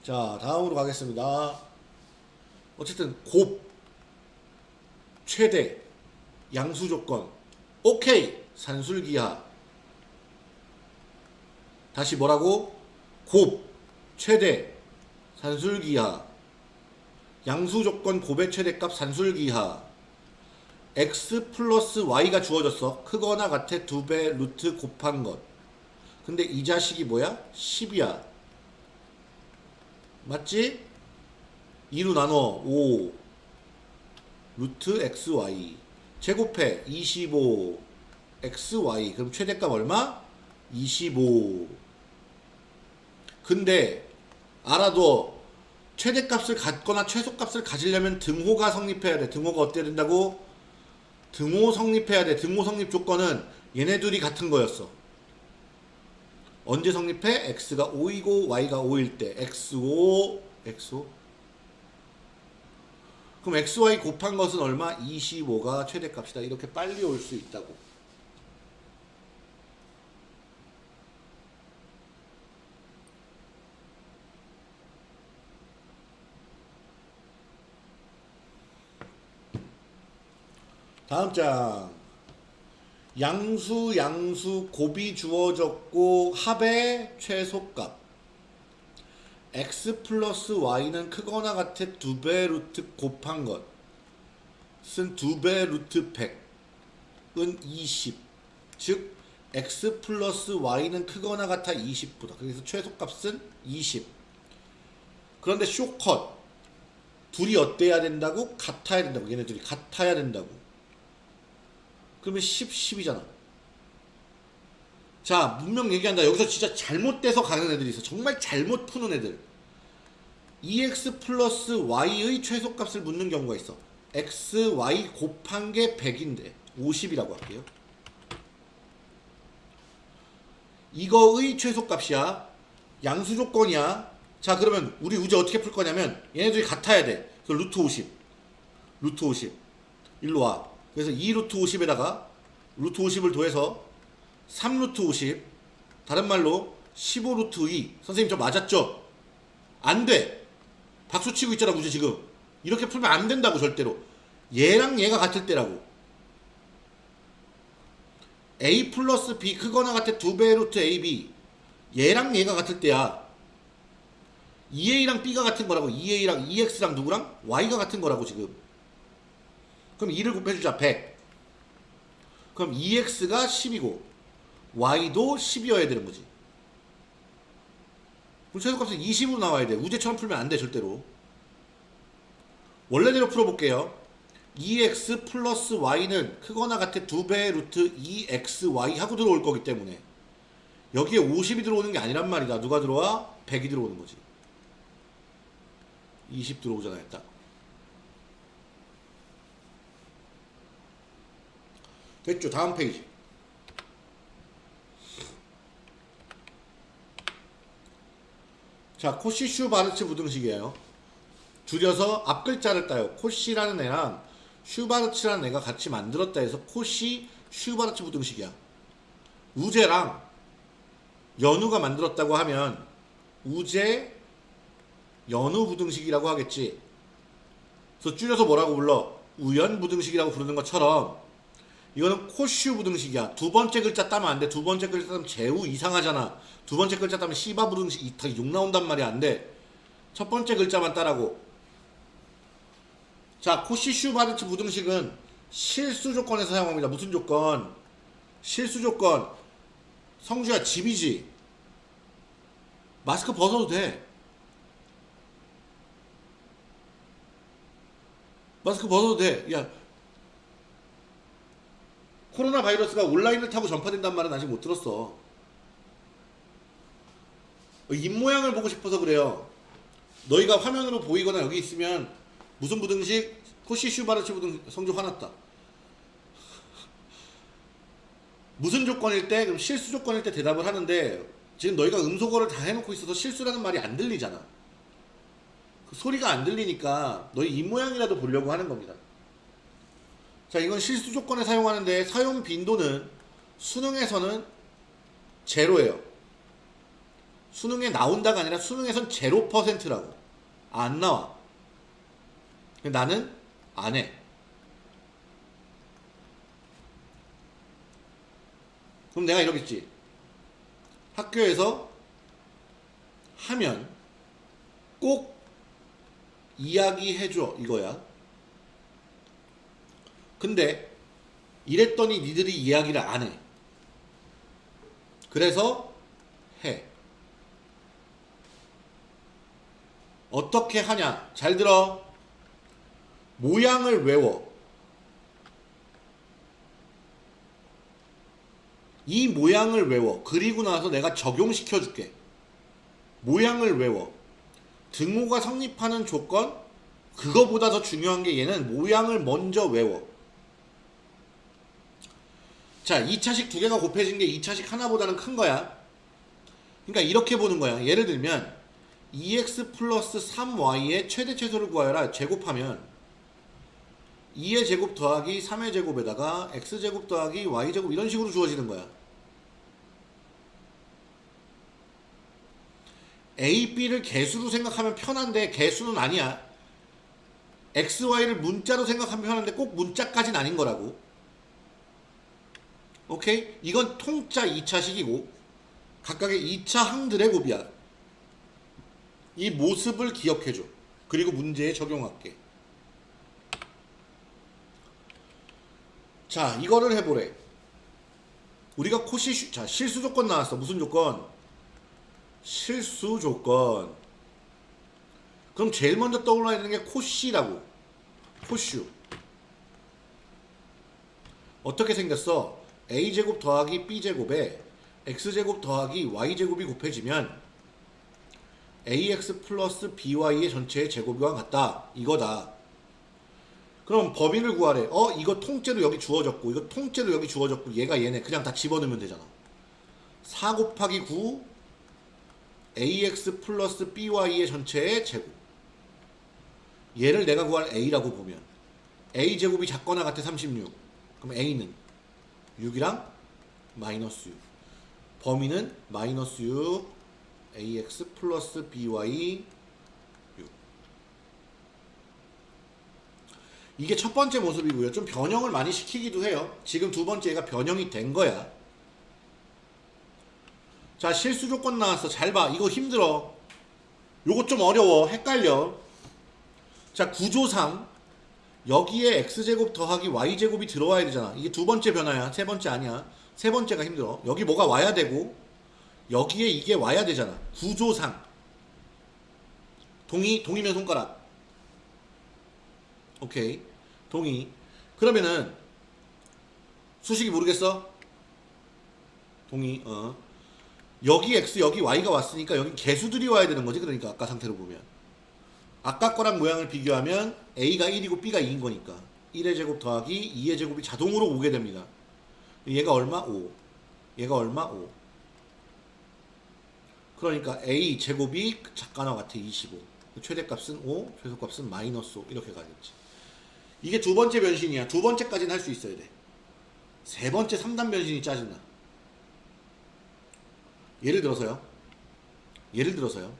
자 다음으로 가겠습니다. 어쨌든 곱 최대 양수 조건. 오케이! 산술기하. 다시 뭐라고? 곱 최대 산술기하. 양수 조건 곱의 최대값 산술기하 x 플러스 y가 주어졌어. 크거나 같아 두 배 루트 곱한 것. 근데 이 자식이 뭐야? 10이야. 맞지? 2로 나눠. 5 루트 xy 제곱해. 25 xy 그럼 최대값 얼마? 25 근데 알아도 최대값을 갖거나 최소값을 가지려면 등호가 성립해야 돼. 등호가 어때야 된다고? 등호 성립해야 돼 등호 성립 조건은 얘네 둘이 같은 거였어 언제 성립해? x가 5이고 y가 5일 때 x5 x5 그럼 xy 곱한 것은 얼마? 25가 최대값이다. 이렇게 빨리 올 수 있다고. 다음 장. 양수 양수 곱이 주어졌고 합의 최소값. x 플러스 y는 크거나 같아 두 배 루트 곱한 것은 두 배 루트 100은 20. 즉 x 플러스 y는 크거나 같아 20보다. 그래서 최소값은 20. 그런데 쇼컷 둘이 어때야 된다고? 같아야 된다고. 얘네 둘이 같아야 된다고. 그러면 10, 10이잖아. 자, 문명 얘기한다. 여기서 진짜 잘못돼서 가는 애들이 있어. 정말 잘못 푸는 애들. EX 플러스 Y의 최소값을 묻는 경우가 있어. X, Y 곱한 게 100인데 50이라고 할게요. 이거의 최소값이야. 양수 조건이야. 자, 그러면 우리 우재 어떻게 풀 거냐면 얘네들이 같아야 돼. 그래서 루트 50. 루트 50. 일로 와. 그래서 2 루트 50에다가 루트 50을 더해서 3루트 50 다른 말로 15루트 2 선생님 저 맞았죠? 안 돼. 박수 치고 있잖아 우재 지금. 이렇게 풀면 안 된다고 절대로. 얘랑 얘가 같을 때라고. a 플러스 b 크거나 같아 두 배의 루트 ab 얘랑 얘가 같을 때야 2a랑 b가 같은 거라고 2a랑 2x랑 누구랑 y가 같은 거라고 지금 그럼 2를 곱해주자 100 그럼 2x가 10이고 y도 10이어야 되는 거지. 그럼 최소값은 20으로 나와야 돼. 우제처럼 풀면 안 돼 절대로. 원래대로 풀어볼게요. 2x 플러스 y는 크거나 같아 두 배의 루트 2xy 하고 들어올 거기 때문에. 여기에 50이 들어오는 게 아니란 말이다. 누가 들어와? 100이 들어오는 거지. 20 들어오잖아요 딱 됐죠? 다음 페이지. 자 코시 슈바르츠 부등식이에요. 줄여서 앞 글자를 따요. 코시라는 애랑 슈바르츠라는 애가 같이 만들었다 해서 코시 슈바르츠 부등식이야. 우제랑 연우가 만들었다고 하면 우제 연우 부등식이라고 하겠지. 그래서 줄여서 뭐라고 불러? 우연 부등식이라고 부르는 것처럼 이거는 코슈 부등식이야. 두 번째 글자 따면 안 돼. 두 번째 글자 따면 제우 이상하잖아. 두 번째 글자 따면 시바 부등식 이타 욕 나온단 말이 안 돼. 첫 번째 글자만 따라고. 자, 코시 슈 바르츠 부등식은 실수 조건에서 사용합니다. 무슨 조건? 실수 조건. 성주야 집이지. 마스크 벗어도 돼. 마스크 벗어도 돼. 야, 코로나 바이러스가 온라인을 타고 전파된단 말은 아직 못 들었어. 입 모양을 보고 싶어서 그래요. 너희가 화면으로 보이거나 여기 있으면 무슨 부등식? 코시 슈바르츠 부등 성적 화났다. 무슨 조건일 때? 그럼 실수 조건일 때 대답을 하는데 지금 너희가 음소거를 다 해놓고 있어서 실수라는 말이 안 들리잖아. 그 소리가 안 들리니까 너희 입 모양이라도 보려고 하는 겁니다. 자, 이건 실수 조건에 사용하는데 사용 빈도는 수능에서는 제로예요. 수능에 나온다가 아니라 수능에선 0%라고. 안 나와. 나는 안 해. 그럼 내가 이러겠지. 학교에서 하면 꼭 이야기해줘. 이거야. 근데 이랬더니 니들이 이야기를 안 해. 그래서 해. 어떻게 하냐? 잘 들어. 모양을 외워. 이 모양을 외워. 그리고 나서 내가 적용시켜 줄게. 모양을 외워. 등호가 성립하는 조건? 그거보다 더 중요한 게 얘는 모양을 먼저 외워. 자, 2차식 두 개가 곱해진 게 2차식 하나보다는 큰 거야. 그러니까 이렇게 보는 거야. 예를 들면 2x 플러스 3y의 최대 최소를 구하여라. 제곱하면 2의 제곱 더하기 3의 제곱에다가 x제곱 더하기 y제곱 이런 식으로 주어지는 거야. a, b를 개수로 생각하면 편한데 개수는 아니야. x, y를 문자로 생각하면 편한데 꼭 문자까지는 아닌 거라고. 오케이? 이건 통짜 2차식이고 각각의 2차 항들의 곱이야. 이 모습을 기억해줘. 그리고 문제에 적용할게. 자, 이거를 해보래. 우리가 코시, 슈- 자, 실수 조건 나왔어. 무슨 조건? 실수 조건. 그럼 제일 먼저 떠올라야 되는 게 코시라고. 코슈. 어떻게 생겼어? A제곱 더하기 b제곱에 x제곱 더하기 y제곱이 곱해지면 ax 플러스 by의 전체의 제곱과 같다. 이거다. 그럼 범위를 구하래. 어, 이거 통째로 여기 주어졌고, 이거 통째로 여기 주어졌고, 얘가 얘네. 그냥 다 집어넣으면 되잖아. 4 곱하기 9 ax 플러스 by의 전체의 제곱. 얘를 내가 구할 a라고 보면 a 제곱이 작거나 같아 36. 그럼 a는 6이랑 마이너스 6. 범위는 마이너스 6 ax 플러스 by 6. 이게 첫 번째 모습이고요. 좀 변형을 많이 시키기도 해요. 지금 두 번째가 변형이 된 거야. 자, 실수 조건 나왔어. 잘 봐. 이거 힘들어. 요거 좀 어려워. 헷갈려. 자, 구조상 여기에 x제곱 더하기 y제곱이 들어와야 되잖아. 이게 두 번째 변화야. 세 번째 아니야. 세 번째가 힘들어. 여기 뭐가 와야 되고 여기에 이게 와야 되잖아. 구조상. 동의, 동의면 손가락. 오케이. 동의. 그러면은 수식이 모르겠어? 동의. 어. 여기 x 여기 y가 왔으니까 여기 개수들이 와야 되는 거지. 그러니까 아까 상태로 보면. 아까 거랑 모양을 비교하면 a가 1이고 b가 2인 거니까 1의 제곱 더하기 2의 제곱이 자동으로 오게 됩니다. 얘가 얼마? 5. 얘가 얼마? 5. 그러니까 a 제곱이 작가나 같아 25. 최대값은 5, 최소값은 마이너스 5 이렇게 가겠지. 이게 두 번째 변신이야. 두 번째까지는 할 수 있어야 돼. 세 번째 3단 변신이 짜증나. 예를 들어서요. 예를 들어서요.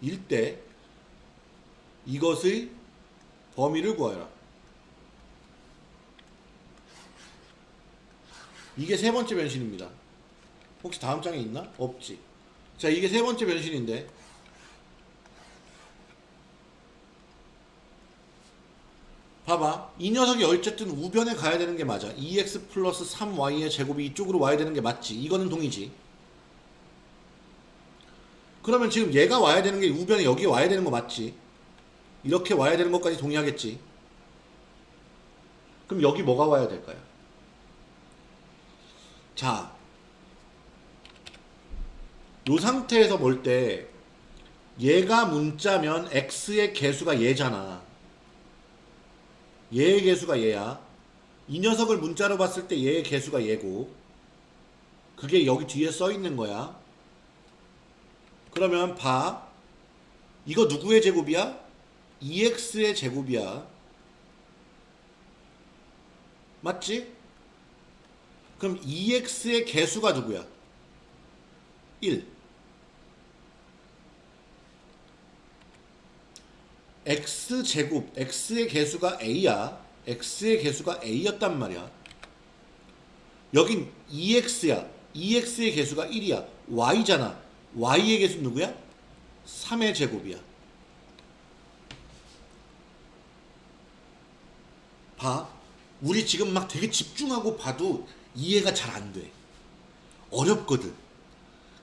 일대 이것의 범위를 구하여라. 이게 세 번째 변신입니다. 혹시 다음 장에 있나? 없지. 자, 이게 세 번째 변신인데 봐봐. 이 녀석이 어쨌든 우변에 가야 되는 게 맞아. 2x 플러스 3y의 제곱이 이쪽으로 와야 되는 게 맞지. 이거는 동이지. 그러면 지금 얘가 와야 되는 게 우변에 여기 와야 되는 거 맞지? 이렇게 와야 되는 것까지 동의하겠지? 그럼 여기 뭐가 와야 될까요? 자, 요 상태에서 볼 때 얘가 문자면 x의 개수가 얘잖아. 얘의 개수가 얘야. 이 녀석을 문자로 봤을 때 얘의 개수가 얘고 그게 여기 뒤에 써 있는 거야. 그러면 봐. 이거 누구의 제곱이야? 2x의 제곱이야. 맞지? 그럼 2x의 개수가 누구야? 1. x제곱, x의 개수가 a야. x의 개수가 a였단 말이야. 여긴 2x야. 2x의 개수가 1이야. y잖아. Y의 개수는 누구야? 3의 제곱이야. 봐. 우리 지금 막 되게 집중하고 봐도 이해가 잘 안 돼. 어렵거든.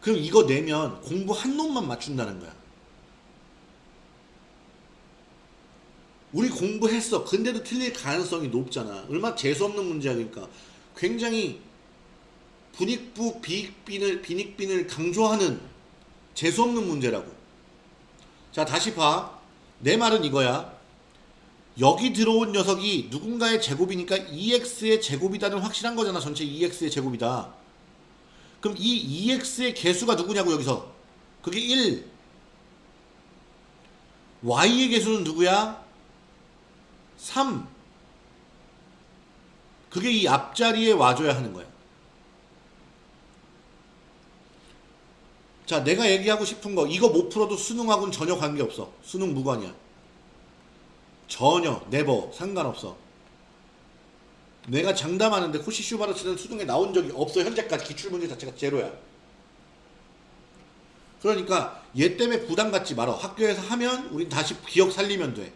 그럼 이거 내면 공부 한 놈만 맞춘다는 거야. 우리 공부했어. 근데도 틀릴 가능성이 높잖아. 얼마나 재수없는 문제야, 그러니까. 굉장히 분익부 비익빈을, 빈익빈을 강조하는 재수없는 문제라고. 자, 다시 봐. 내 말은 이거야. 여기 들어온 녀석이 누군가의 제곱이니까 2x의 제곱이다는 확실한 거잖아. 전체 2x의 제곱이다. 그럼 이 2x의 개수가 누구냐고 여기서. 그게 1. y의 개수는 누구야? 3. 그게 이 앞자리에 와줘야 하는 거야. 자, 내가 얘기하고 싶은 거, 이거 못 풀어도 수능하고는 전혀 관계없어. 수능 무관이야. 전혀, 네버, 상관없어. 내가 장담하는데 코시 슈바르츠는 수능에 나온 적이 없어. 현재까지 기출문제 자체가 제로야. 그러니까 얘 때문에 부담 갖지 말아. 학교에서 하면 우린 다시 기억 살리면 돼.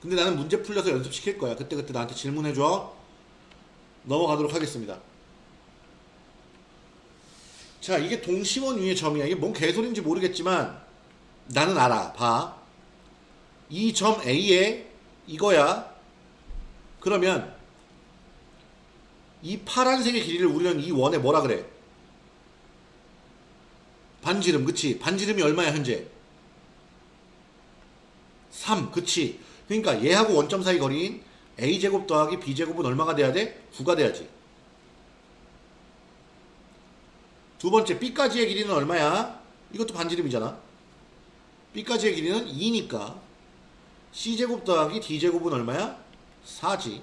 근데 나는 문제 풀려서 연습시킬 거야. 그때그때 나한테 질문해줘. 넘어가도록 하겠습니다. 자, 이게 동심원 위의 점이야. 이게 뭔 개소리인지 모르겠지만 나는 알아. 봐. 이 점 A에 이거야. 그러면 이 파란색의 길이를 우리는 이 원에 뭐라 그래? 반지름, 그치? 반지름이 얼마야, 현재? 3, 그치? 그러니까 얘하고 원점 사이 거리인 a제곱 더하기 b제곱은 얼마가 돼야 돼? 9가 돼야지. 두 번째 b까지의 길이는 얼마야? 이것도 반지름이잖아. b까지의 길이는 2니까 c제곱 더하기 d제곱은 얼마야? 4지.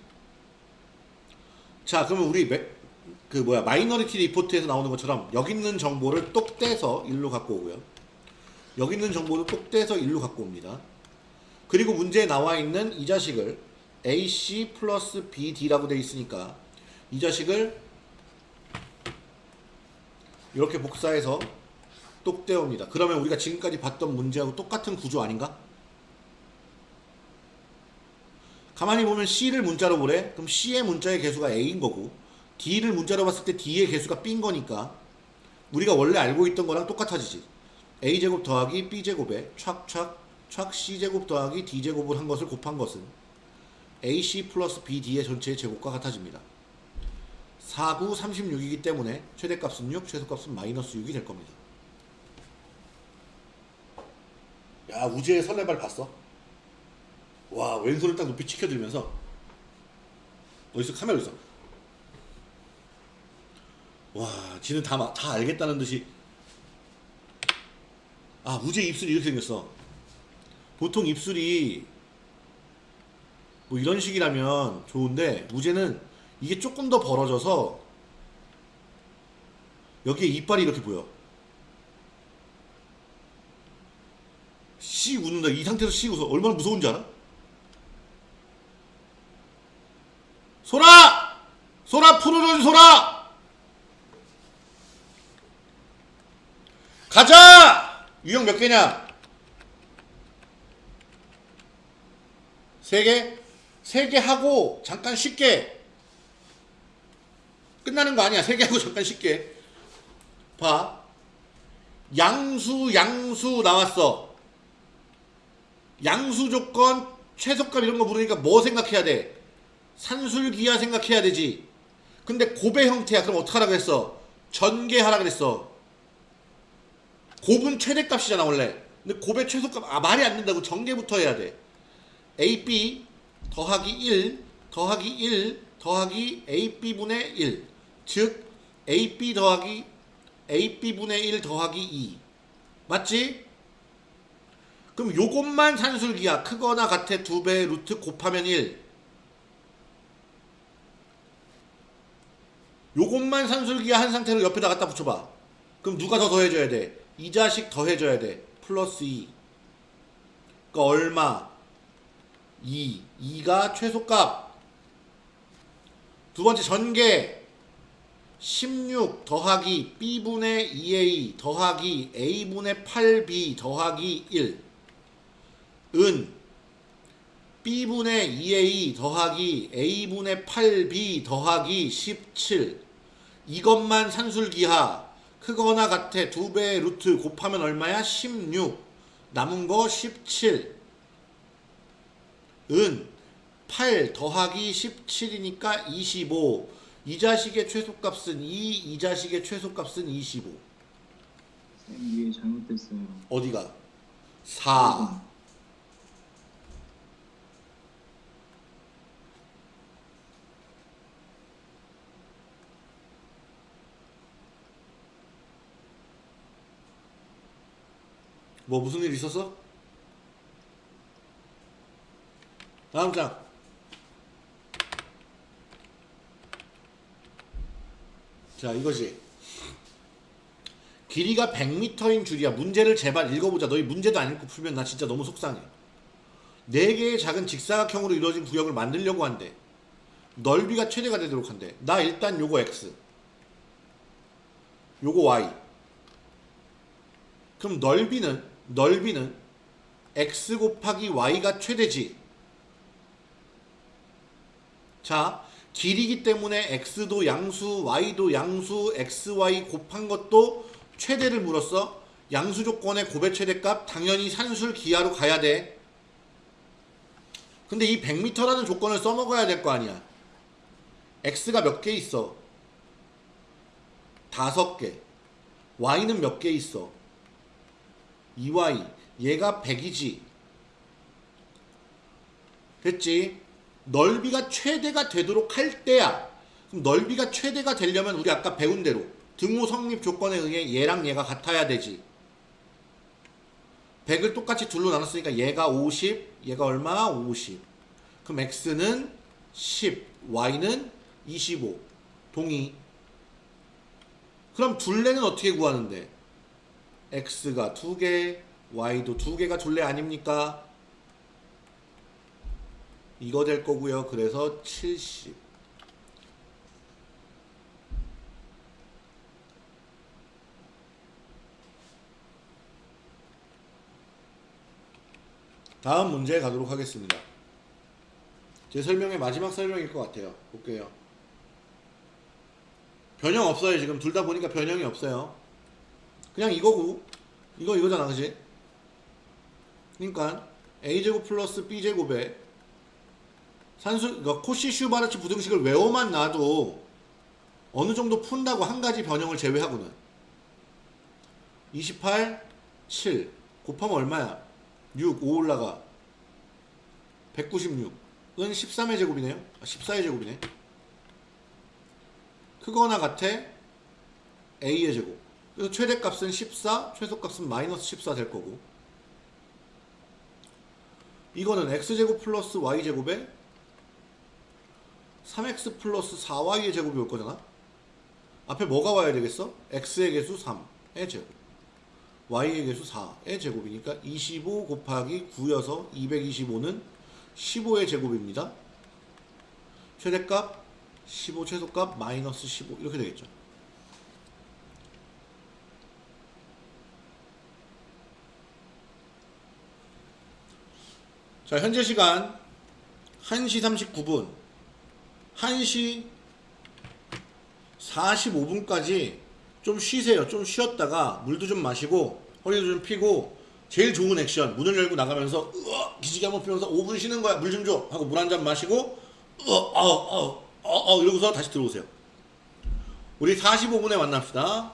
자, 그러면 우리 매- 그 뭐야 마이너리티 리포트에서 나오는 것처럼 여기 있는 정보를 똑 떼서 일로 갖고 오고요. 여기 있는 정보를 똑 떼서 일로 갖고 옵니다. 그리고 문제에 나와 있는 이 자식을 AC 플러스 BD라고 돼 있으니까 이 자식을 이렇게 복사해서 똑 떼옵니다. 그러면 우리가 지금까지 봤던 문제하고 똑같은 구조 아닌가? 가만히 보면 C를 문자로 보래. 그럼 C의 문자의 개수가 A인 거고 D를 문자로 봤을 때 D의 개수가 B인 거니까 우리가 원래 알고 있던 거랑 똑같아지지. A제곱 더하기 B제곱에 촥촥 촥 C제곱 더하기 D제곱을 한 것을 곱한 것은 AC 플러스 BD의 전체의 제곱과 같아집니다. 4, 9, 36이기 때문에 최대값은 6, 최소값은 마이너스 6이 될 겁니다. 야 우주의 설레발 봤어? 와 왼손을 딱 높이 치켜들면서 어디서 카메라 있어? 와 지는 다, 마- 다 알겠다는 듯이 아 우주의 입술이 이렇게 생겼어 보통 입술이 뭐 이런 식이라면 좋은데 우주는 이게 조금 더 벌어져서 여기에 이빨이 이렇게 보여 씨 웃는다 이 상태에서 씨 웃어 얼마나 무서운지 알아? 소라! 소라 풀어줘 소라! 가자! 유형 몇 개냐? 세 개? 세 개 하고 잠깐 쉽게 끝나는 거 아니야. 세 개 하고 잠깐 쉽게 봐. 양수 양수 나왔어. 양수 조건 최소값 이런 거 물으니까 뭐 생각해야 돼? 산술기하 생각해야 되지. 근데 고배 형태야. 그럼 어떡하라 그랬어? 전개하라 그랬어. 곱은 최대값이잖아 원래. 근데 곱의 최소값 아 말이 안 된다고 전개부터 해야 돼. AB 더하기 1 더하기 1 더하기 AB분의 1. 즉 AB 더하기 AB분의 1 더하기 2. 맞지? 그럼 요것만 산술기야. 크거나 같아 두 배 루트 곱하면 1. 요것만 산술기야 한 상태로 옆에다 갖다 붙여봐. 그럼 누가 더 더해줘야 돼? 이 자식 더해줘야 돼. 플러스 2. 그러니까 얼마? 2. 2가 최소값. 두 번째 전개. 16 더하기 b분의 2a 더하기 a분의 8b 더하기 1. 은. B분의 2a 더하기 a분의 8b 더하기 17 이것만 산술기하. 크거나 같아 두 배의 루트 곱하면 얼마야? 16 남은 거 17 은. 8 더하기 17이니까 25 이 자식의 최소값은 2, 이 자식의 최소값은 25쌤 위에 잘못됐어요. 어디가? 4 뭐 무슨 일 있었어? 다음 장. 자, 이거지. 길이가 100m인 줄이야. 문제를 제발 읽어보자. 너희 문제도 안 읽고 풀면 나 진짜 너무 속상해. 4개의 작은 직사각형으로 이루어진 구역을 만들려고 한대. 넓이가 최대가 되도록 한대. 나 일단 요거 X. 요거 Y. 그럼 넓이는 넓이는 X 곱하기 Y가 최대지. 자, 길이기 때문에 X도 양수, Y도 양수, XY 곱한 것도 최대를 물었어. 양수 조건의 곱의 최대값 당연히 산술 기하로 가야 돼. 근데 이 100m라는 조건을 써먹어야 될 거 아니야. X가 몇 개 있어? 다섯 개. Y는 몇 개 있어? 2Y. 얘가 100이지. 됐지? 넓이가 최대가 되도록 할 때야. 그럼 넓이가 최대가 되려면 우리 아까 배운 대로 등호 성립 조건에 의해 얘랑 얘가 같아야 되지. 100을 똑같이 둘로 나눴으니까 얘가 50, 얘가 얼마? 50. 그럼 x는 10, y는 25. 동의. 그럼 둘레는 어떻게 구하는데? x가 두 개, y도 두 개가 둘레 아닙니까? 이거 될 거고요. 그래서 70. 다음 문제 가도록 하겠습니다. 제 설명의 마지막 설명일 것 같아요. 볼게요. 변형 없어요. 지금 둘 다 보니까 변형이 없어요. 그냥 이거고 이거 이거잖아, 그지? 그러니까 a제곱 플러스 b제곱에 산수 그러니까 코시 슈바르츠 부등식을 외워만 놔도 어느 정도 푼다고 한 가지 변형을 제외하고는 28 7 곱하면 얼마야? 6 5 올라가 196은 13의 제곱이네요. 아, 14의 제곱이네. 크거나 같아 a의 제곱. 그래서 최대값은 14, 최소값은 마이너스 14 될 거고. 이거는 x제곱 플러스 y제곱에 3x 플러스 4y의 제곱이 올 거잖아. 앞에 뭐가 와야 되겠어? x의 개수 3의 제곱. y의 개수 4의 제곱이니까 25 곱하기 9여서 225는 15의 제곱입니다. 최대값 15 최소값 마이너스 15 이렇게 되겠죠. 자, 현재 시간 1시 39분. 1시 45분까지 좀 쉬세요. 좀 쉬었다가 물도 좀 마시고 허리도 좀 피고 제일 좋은 액션 문을 열고 나가면서 으어 기지개 한번 피면서 5분 쉬는 거야 물 좀 줘 하고 물 한 잔 마시고 으어 어 어 어 어, 어, 이러고서 다시 들어오세요. 우리 45분에 만납시다.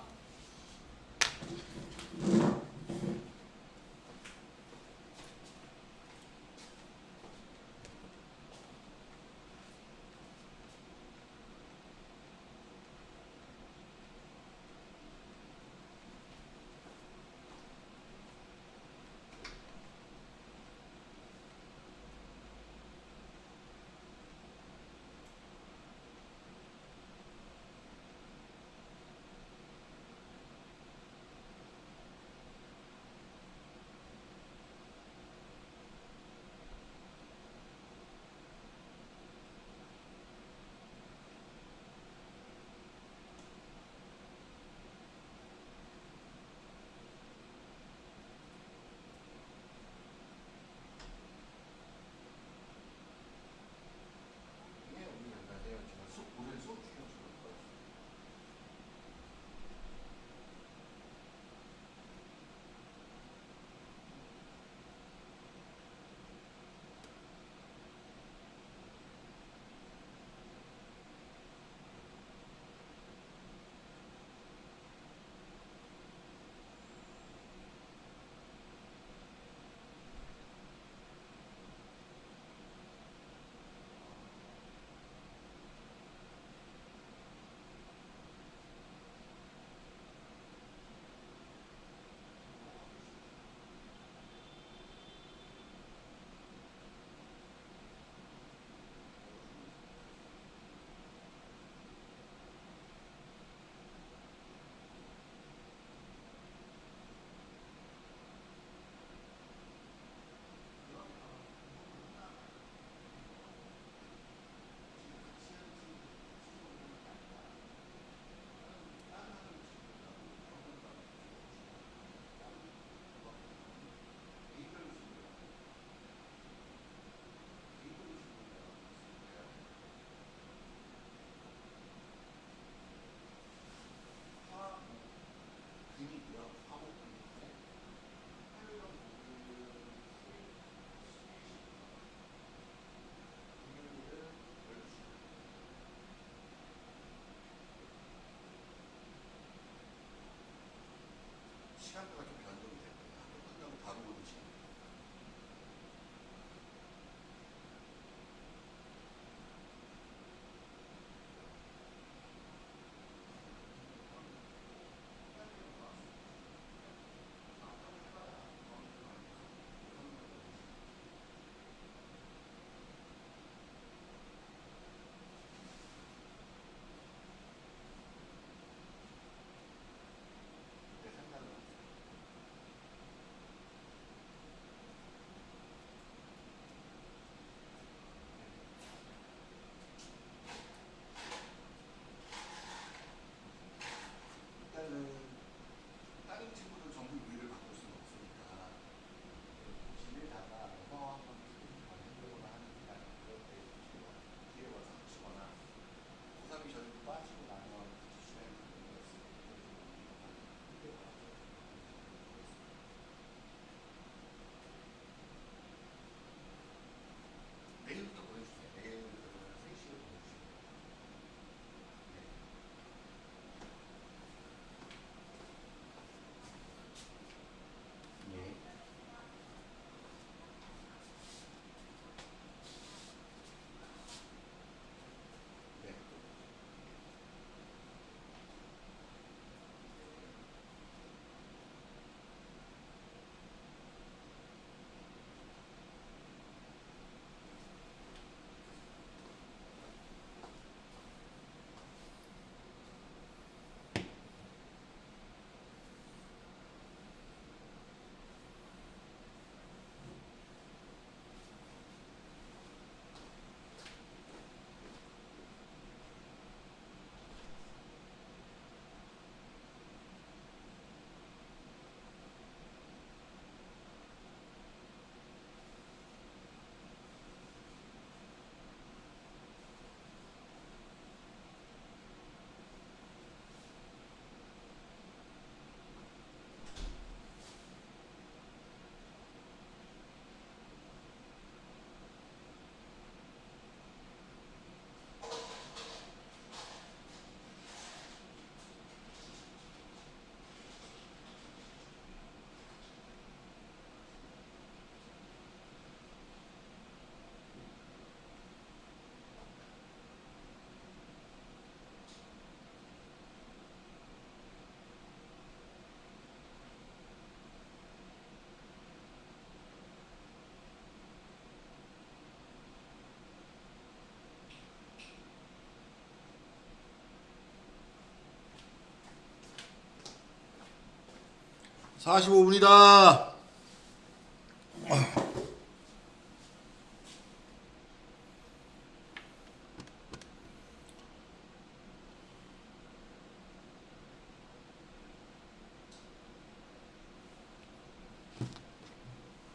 45분이다.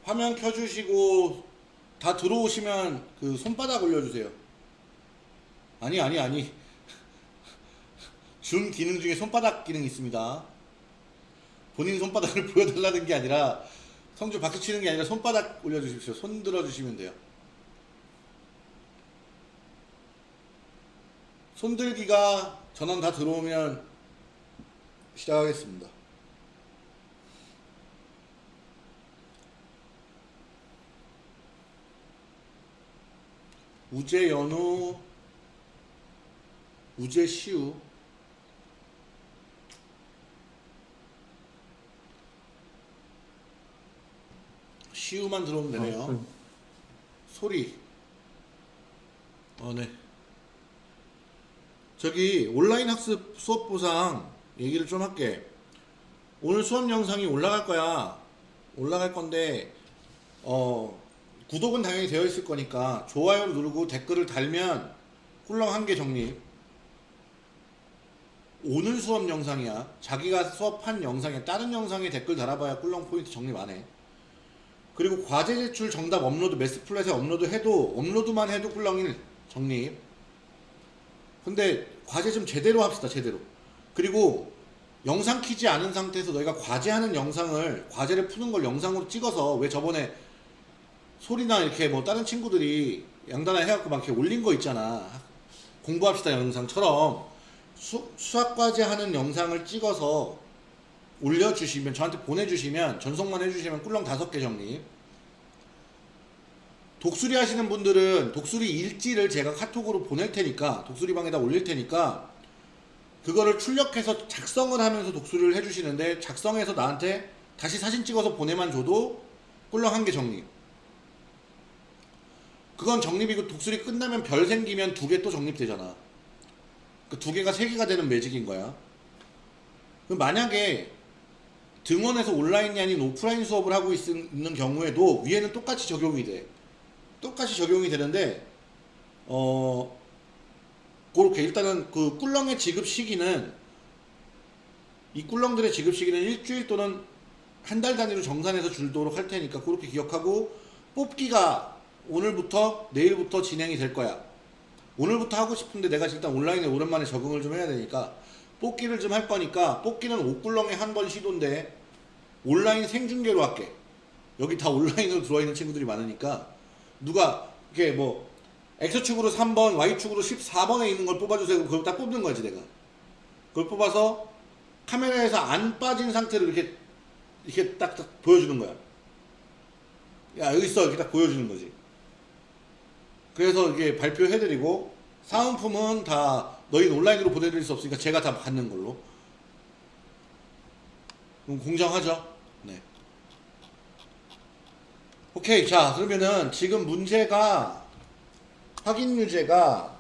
화면 켜주시고 다 들어오시면 그 손바닥 올려주세요. 아니 아니 아니. 줌 기능 중에 손바닥 기능이 있습니다. 본인 손바닥을 보여달라는 게 아니라 성주 박수 치는 게 아니라 손바닥 올려주십시오. 손 들어주시면 돼요. 손들기가 전원 다 들어오면 시작하겠습니다. 우제 연우 우제 시우 시우만 들어오면 되네요. 어, 소리. 어, 네. 저기 온라인 학습 수업 보상 얘기를 좀 할게. 오늘 수업 영상이 올라갈 거야. 올라갈 건데 어 구독은 당연히 되어 있을 거니까 좋아요를 누르고 댓글을 달면 꿀렁 한 개 적립. 오늘 수업 영상이야. 자기가 수업한 영상에 다른 영상에 댓글 달아봐야 꿀렁 포인트 적립 안 해. 그리고 과제 제출 정답 업로드 매스 플랫에 업로드 해도 업로드만 해도 꿀렁일 적립. 근데 과제 좀 제대로 합시다 제대로. 그리고 영상 키지 않은 상태에서 너희가 과제하는 영상을 과제를 푸는 걸 영상으로 찍어서 왜 저번에 소리나 이렇게 뭐 다른 친구들이 양단을 해갖고 막 이렇게 올린 거 있잖아. 공부합시다 영상처럼 수, 수학 과제 하는 영상을 찍어서 올려주시면 저한테 보내주시면 전송만 해주시면 꿀렁 다섯 개 정립. 독수리 하시는 분들은 독수리 일지를 제가 카톡으로 보낼 테니까 독수리 방에다 올릴 테니까 그거를 출력해서 작성을 하면서 독수리를 해주시는데 작성해서 나한테 다시 사진 찍어서 보내만 줘도 꿀렁 한 개 정립. 그건 정립이고 독수리 끝나면 별 생기면 두 개 또 정립되잖아. 그 두 개가 세 개가 되는 매직인 거야. 만약에 등원에서 온라인이 아닌 오프라인 수업을 하고 있, 는 경우에도 위에는 똑같이 적용이 돼. 똑같이 적용이 되는데 어 그렇게 일단은 그 꿀렁의 지급 시기는 이 꿀렁들의 지급 시기는 일주일 또는 한 달 단위로 정산해서 줄도록 할 테니까 그렇게 기억하고 뽑기가 오늘부터 내일부터 진행이 될 거야. 오늘부터 하고 싶은데 내가 일단 온라인에 오랜만에 적응을 좀 해야 되니까 뽑기를 좀 할 거니까 뽑기는 옷꿀렁에 한 번 시도인데 온라인 생중계로 할게. 여기 다 온라인으로 들어와 있는 친구들이 많으니까 누가 이렇게 뭐 X축으로 3번, Y축으로 14번에 있는 걸 뽑아주세요. 그걸 딱 뽑는 거지 내가. 그걸 뽑아서 카메라에서 안 빠진 상태로 이렇게 이렇게 딱, 딱 보여주는 거야. 야 여기 있어 이렇게 딱 보여주는 거지. 그래서 이게 발표해드리고 사은품은 다 너희 온라인으로 보내드릴 수 없으니까 제가 다 받는 걸로. 그럼 공정하죠? 네. 오케이 자 그러면은 지금 문제가 확인 유제가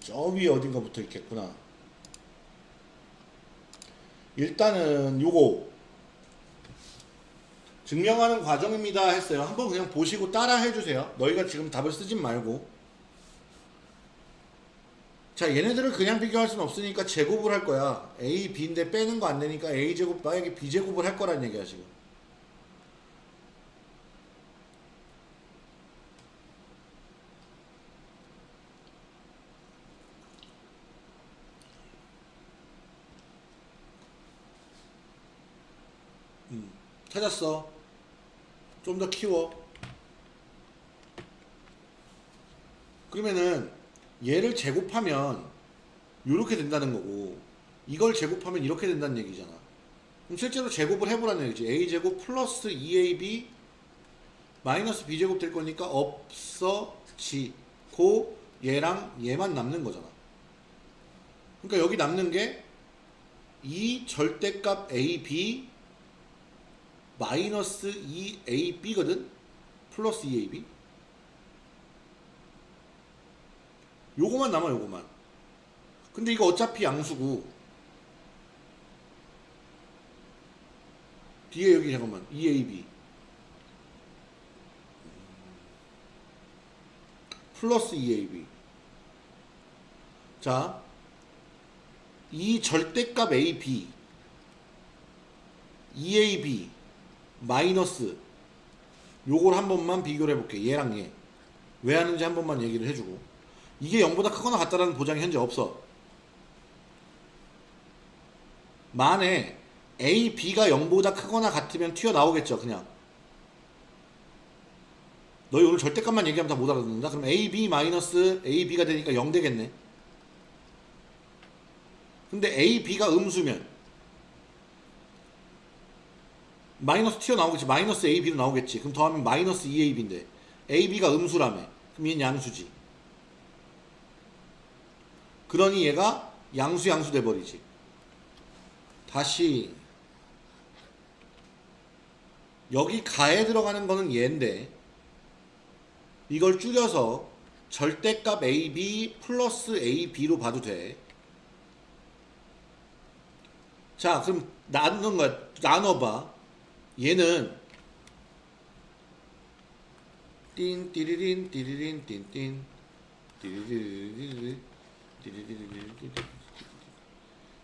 저 위에 어딘가 붙어 있겠구나 일단은 요거 증명하는 과정입니다 했어요 한번 그냥 보시고 따라 해주세요 너희가 지금 답을 쓰진 말고 자 얘네들을 그냥 비교할 수는 없으니까 제곱을 할 거야. A, b인데 빼는 거 안 되니까 a제곱 만약에 b제곱을 할 거란 얘기야 지금. 음, 찾았어. 좀 더 키워. 그러면은 얘를 제곱하면 이렇게 된다는 거고 이걸 제곱하면 이렇게 된다는 얘기잖아. 그럼 실제로 제곱을 해보라는 얘기지. A제곱 플러스 2ab 마이너스 b제곱 될 거니까 없어지고 얘랑 얘만 남는 거잖아. 그러니까 여기 남는 게 이 절대값 ab 마이너스 2ab거든? 플러스 2ab 요거만 남아 요거만. 근데 이거 어차피 양수고. 뒤에 여기 잠깐만. EAB 플러스 EAB 자, 이 절대값 AB EAB 마이너스 요걸 한 번만 비교를 해볼게. 얘랑 얘. 왜 하는지 한 번만 얘기를 해주고 이게 0보다 크거나 같다라는 보장이 현재 없어. 만에 A, B가 0보다 크거나 같으면 튀어나오겠죠 그냥. 너희 오늘 절대값만 얘기하면 다 못 알아듣는다? 그럼 A, B 마이너스 A, B가 되니까 0 되겠네. 근데 A, B가 음수면 마이너스 튀어나오겠지. 마이너스 A, B로 나오겠지. 그럼 더하면 마이너스 2AB인데 A, B가 음수라며. 그럼 얘는 양수지 그러니 얘가 양수 양수 돼버리지 다시 여기 가에 들어가는 거는 얘인데 이걸 줄여서 절대값 AB 플러스 AB로 봐도 돼. 자, 그럼 나누는 거야. 나눠봐. 얘는 띵 띠리린 띠리린 띵띵 띠리리리리리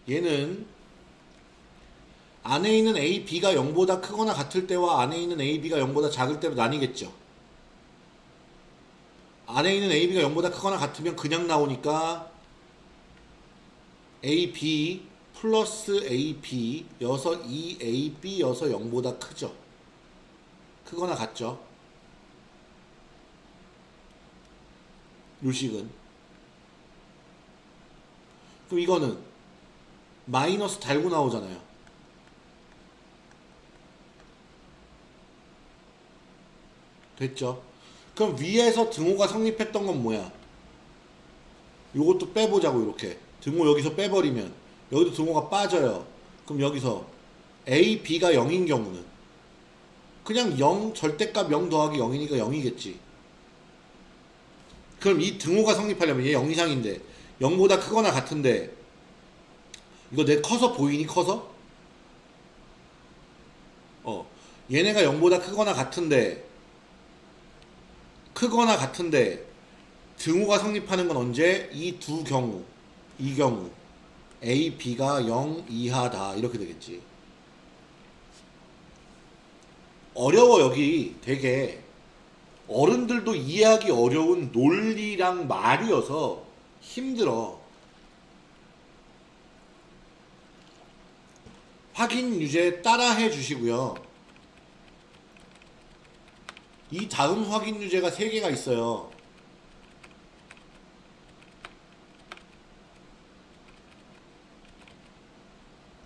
얘는 안에 있는 A, B가 0보다 크거나 같을 때와 안에 있는 A, B가 0보다 작을 때로 나뉘겠죠. 안에 있는 A, B가 0보다 크거나 같으면 그냥 나오니까 A, B 플러스 A, B 여서 2 A, B 여서 0보다 크죠. 크거나 같죠. 요식은 그럼 이거는 마이너스 달고 나오잖아요. 됐죠? 그럼 위에서 등호가 성립했던 건 뭐야? 요것도 빼보자고 이렇게 등호 여기서 빼버리면 여기도 등호가 빠져요. 그럼 여기서 A, B가 0인 경우는 그냥 0 절대값 0 더하기 0이니까 0이겠지. 그럼 이 등호가 성립하려면 얘 0 이상인데 0보다 크거나 같은데 이거 내 커서 보이니? 커서? 어 얘네가 0보다 크거나 같은데 크거나 같은데 등호가 성립하는 건 언제? 이 두 경우. 이 경우. A, B가 0 이하다. 이렇게 되겠지. 어려워 여기. 되게. 어른들도 이해하기 어려운 논리랑 말이어서 힘들어. 확인 유제 따라 해 주시고요. 이 다음 확인 유제가 3개가 있어요.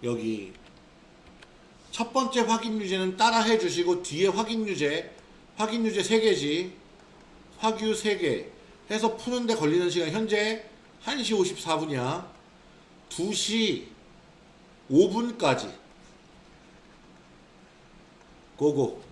여기 첫 번째 확인 유제는 따라 해 주시고 뒤에 확인 유제 확인 유제 3개지. 확유 3개 해서 푸는데 걸리는 시간 현재 1시 54분이야. 2시 5분까지. 고고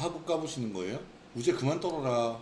하고 까보시는 거예요? 우제 그만 떨어라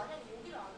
만약에 여기를 안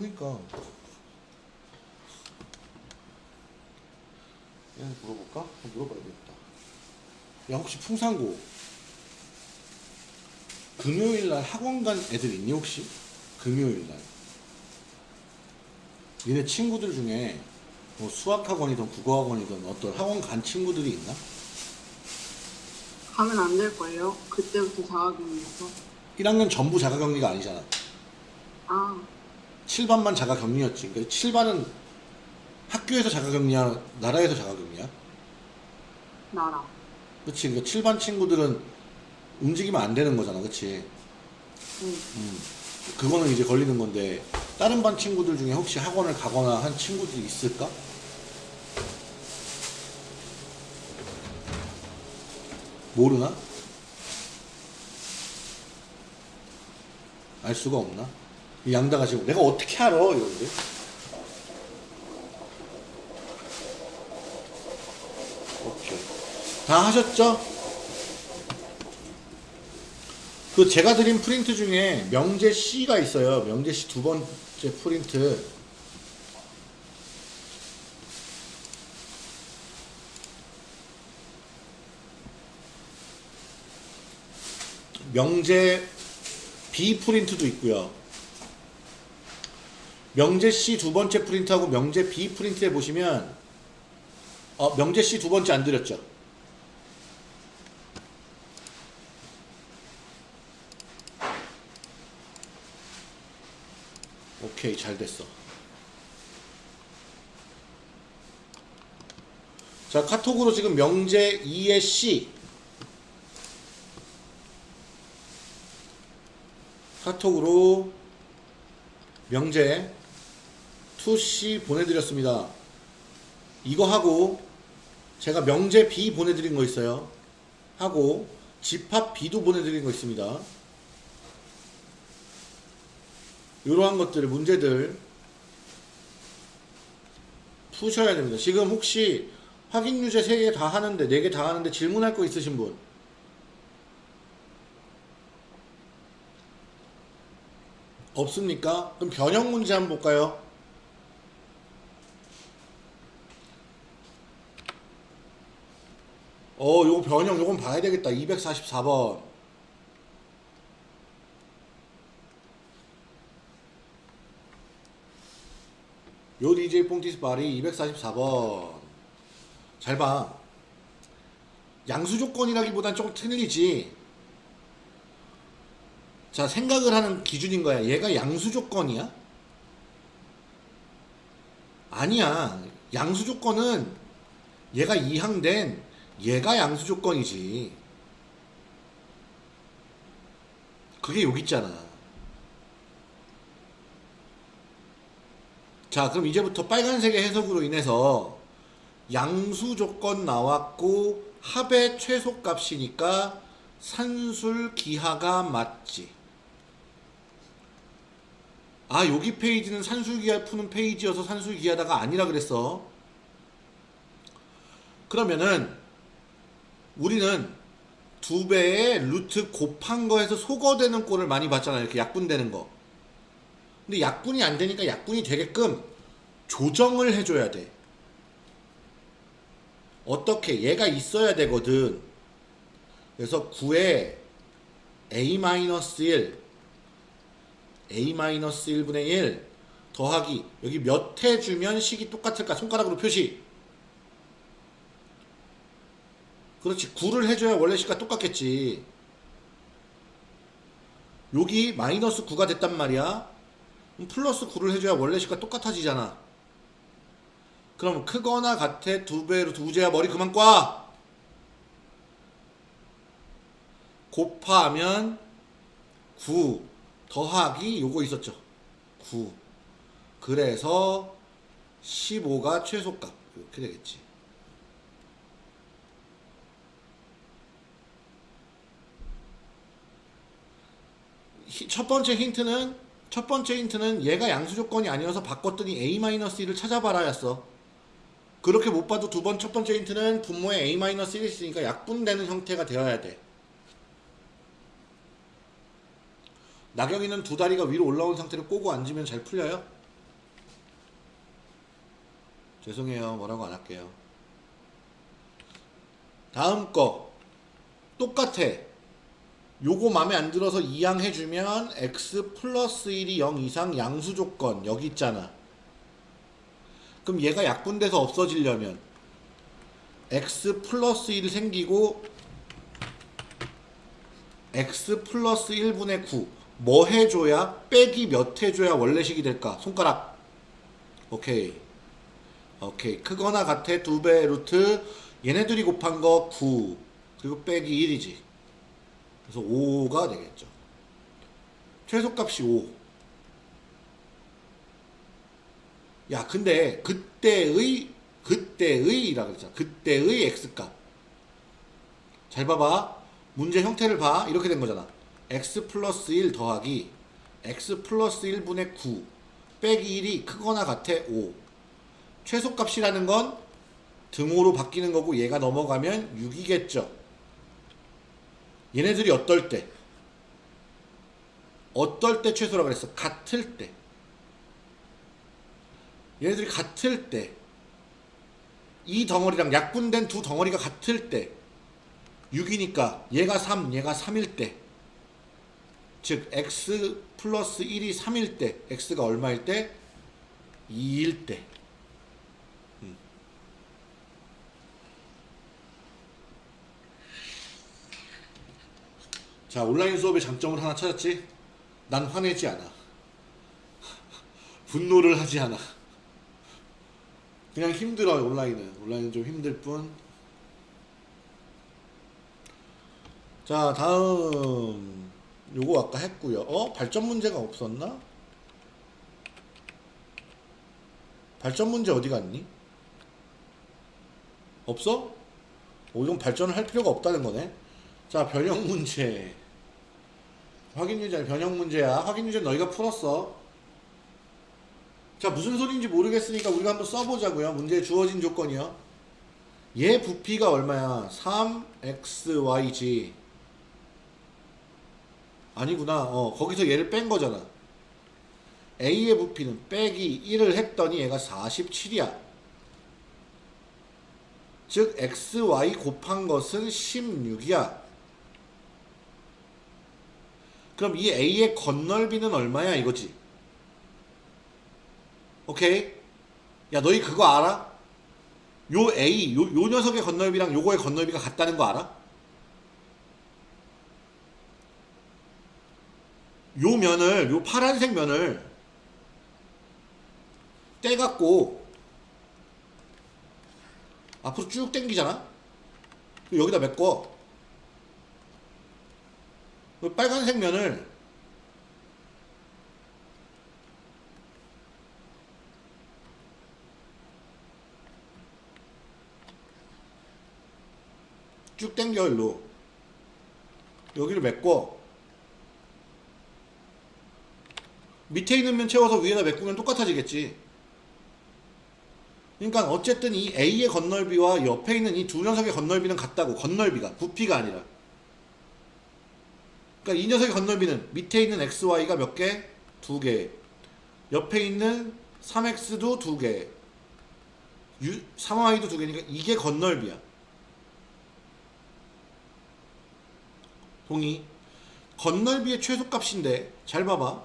그니까 얘는 물어볼까? 물어봐야 되겠다 야 혹시 풍산고 금요일날 학원 간 애들 있니 혹시? 금요일날 니네 친구들 중에 뭐 수학학원이든 국어학원이든 어떤 학원 간 친구들이 있나? 가면 안 될 거예요. 그때부터 자가격리해서 1학년 전부 자가격리가 아니잖아. 아. 7반만 자가격리였지 그러니까 7반은 학교에서 자가격리야 나라에서 자가격리야 나라 그치 그러니까 7반 친구들은 움직이면 안 되는 거잖아 그치 응. 음, 그거는 이제 걸리는 건데 다른 반 친구들 중에 혹시 학원을 가거나 한 친구들이 있을까? 모르나? 알 수가 없나? 이 양다가 지금 내가 어떻게 알아 이러는데 오케이 다 하셨죠? 그 제가 드린 프린트 중에 명제 C가 있어요. 명제 C 두 번째 프린트. 명제 B 프린트도 있고요. 명제 C 두 번째 프린트하고 명제 B 프린트에 보시면 어, 명제 C 두 번째 안 드렸죠? 오케이 잘 됐어 자 카톡으로 지금 명제 2의 C 카톡으로 명제 2C 보내드렸습니다 이거 하고 제가 명제 B 보내드린 거 있어요 하고 집합 B도 보내드린 거 있습니다 이러한 것들 문제들 푸셔야 됩니다. 지금 혹시 확인 유제 3개 다 하는데 4개 다 하는데 질문할 거 있으신 분? 없습니까? 그럼 변형 문제 한번 볼까요? 어, 요거 변형 요건 봐야 되겠다. 244번. 요 DJ 뽕티스 말이 244번. 잘 봐. 양수 조건이라기보단 좀 틀리지. 자, 생각을 하는 기준인 거야. 얘가 양수 조건이야? 아니야. 양수 조건은 얘가 이항된 얘가 양수 조건이지. 그게 여기 있잖아. 자, 그럼 이제부터 빨간색의 해석으로 인해서 양수 조건 나왔고 합의 최소값이니까 산술 기하가 맞지. 아, 여기 페이지는 산술 기하 푸는 페이지여서 산술 기하다가 아니라 그랬어. 그러면은 우리는 두 배의 루트 곱한 거에서 소거되는 꼴을 많이 봤잖아요. 이렇게 약분되는 거. 근데 약분이 안 되니까 약분이 되게끔 조정을 해줘야 돼. 어떻게? 얘가 있어야 되거든. 그래서 9에 a-1 a-1분의 1 더하기 여기 몇 해 주면 식이 똑같을까? 손가락으로 표시. 그렇지. 9를 해줘야 원래 식과 똑같겠지. 여기 마이너스 9가 됐단 말이야. 플러스 9를 해줘야 원래 식과 똑같아지잖아. 그럼 크거나 같아 두 배로 두 제야 머리 그만 꽈. 곱하면 9 더하기 요거 있었죠. 9. 그래서 15가 최소값. 이렇게 되겠지. 첫 번째 힌트는 첫 번째 힌트는 얘가 양수 조건이 아니어서 바꿨더니 a-1을 찾아봐라 였어. 그렇게 못 봐도 두 번 첫 번째 힌트는 분모에 a-1이 있으니까 약분되는 형태가 되어야 돼. 나경이는 두 다리가 위로 올라온 상태로 꼬고 앉으면 잘 풀려요? 죄송해요. 뭐라고 안 할게요. 다음 거. 똑같아. 요거 마음에 안 들어서 이항해주면 x 플러스 1이 0 이상 양수 조건 여기 있잖아. 그럼 얘가 약분돼서 없어지려면 x 플러스 1이 생기고 x 플러스 1분의 9. 뭐 해줘야 빼기 몇 해줘야 원래식이 될까? 손가락. 오케이. 오케이. 크거나 같아 두배 루트 얘네들이 곱한 거 9. 그리고 빼기 1이지. 그래서 5가 되겠죠. 최소값이 5. 야, 근데 그때의 그때의라 그랬잖아. 그때의 x값. 잘 봐봐. 문제 형태를 봐. 이렇게 된 거잖아. x 플러스 1 더하기 x 플러스 1분의 9 빼기 1이 크거나 같아 5. 최소값이라는 건 등호로 바뀌는 거고 얘가 넘어가면 6이겠죠. 얘네들이 어떨 때? 어떨 때 최소라 그랬어? 같을 때. 얘네들이 같을 때. 이 덩어리랑 약분된 두 덩어리가 같을 때. 6이니까 얘가 3, 얘가 3일 때. 즉 x 플러스 1이 3일 때 x가 얼마일 때? 2일 때. 자 온라인 수업의 장점을 하나 찾았지? 난 화내지 않아. 분노를 하지 않아. 그냥 힘들어요 온라인은. 온라인은 좀 힘들 뿐. 자 다음 요거 아까 했고요. 어 발전 문제가 없었나? 발전 문제 어디 갔니? 없어? 오 이건 발전을 할 필요가 없다는 거네. 자 변형 문제. 확인 유제 변형 문제야. 확인 유제 너희가 풀었어. 자 무슨 소리인지 모르겠으니까 우리가 한번 써보자고요. 문제에 주어진 조건이요. 얘 부피가 얼마야? 3xy지. 아니구나. 어, 거기서 얘를 뺀 거잖아. A의 부피는 빼기 1을 했더니 얘가 47이야. 즉, XY 곱한 것은 16이야. 그럼 이 A의 건널비는 얼마야? 이거지. 오케이? 야, 너희 그거 알아? 요 A, 요, 요 녀석의 건널비랑 요거의 건널비가 같다는 거 알아? 요 면을 요 파란색 면을 떼갖고 앞으로 쭉 당기잖아 여기다 메꿔 그 빨간색 면을 쭉 당겨 일로 여기를 메꿔 밑에 있는 면 채워서 위에다 메꾸면 똑같아지겠지. 그러니까 어쨌든 이 A의 건널비와 옆에 있는 이 두 녀석의 건널비는 같다고. 건널비가. 부피가 아니라. 그러니까 이 녀석의 건널비는 밑에 있는 XY가 몇 개? 두 개. 옆에 있는 3X도 두 개. 3Y도 두 개니까 이게 건널비야. 동의. 건널비의 최소값인데 잘 봐봐.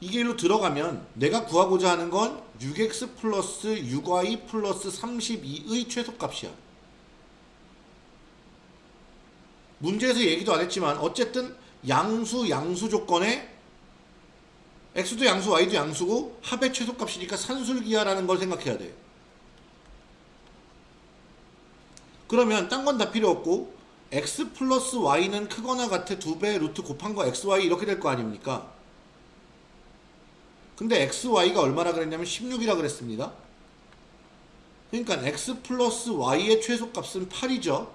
이게 일로 들어가면 내가 구하고자 하는 건 6x 플러스 6y 플러스 32의 최소값이야. 문제에서 얘기도 안 했지만 어쨌든 양수 양수 조건에 x도 양수 y도 양수고 합의 최소값이니까 산술기하라는 걸 생각해야 돼. 그러면 딴 건 다 필요 없고 x 플러스 y는 크거나 같아 두 배 루트 곱한 거 xy 이렇게 될 거 아닙니까? 근데 xy가 얼마나 그랬냐면 16이라 그랬습니다. 그러니까 x 플러스 y의 최소값은 8이죠.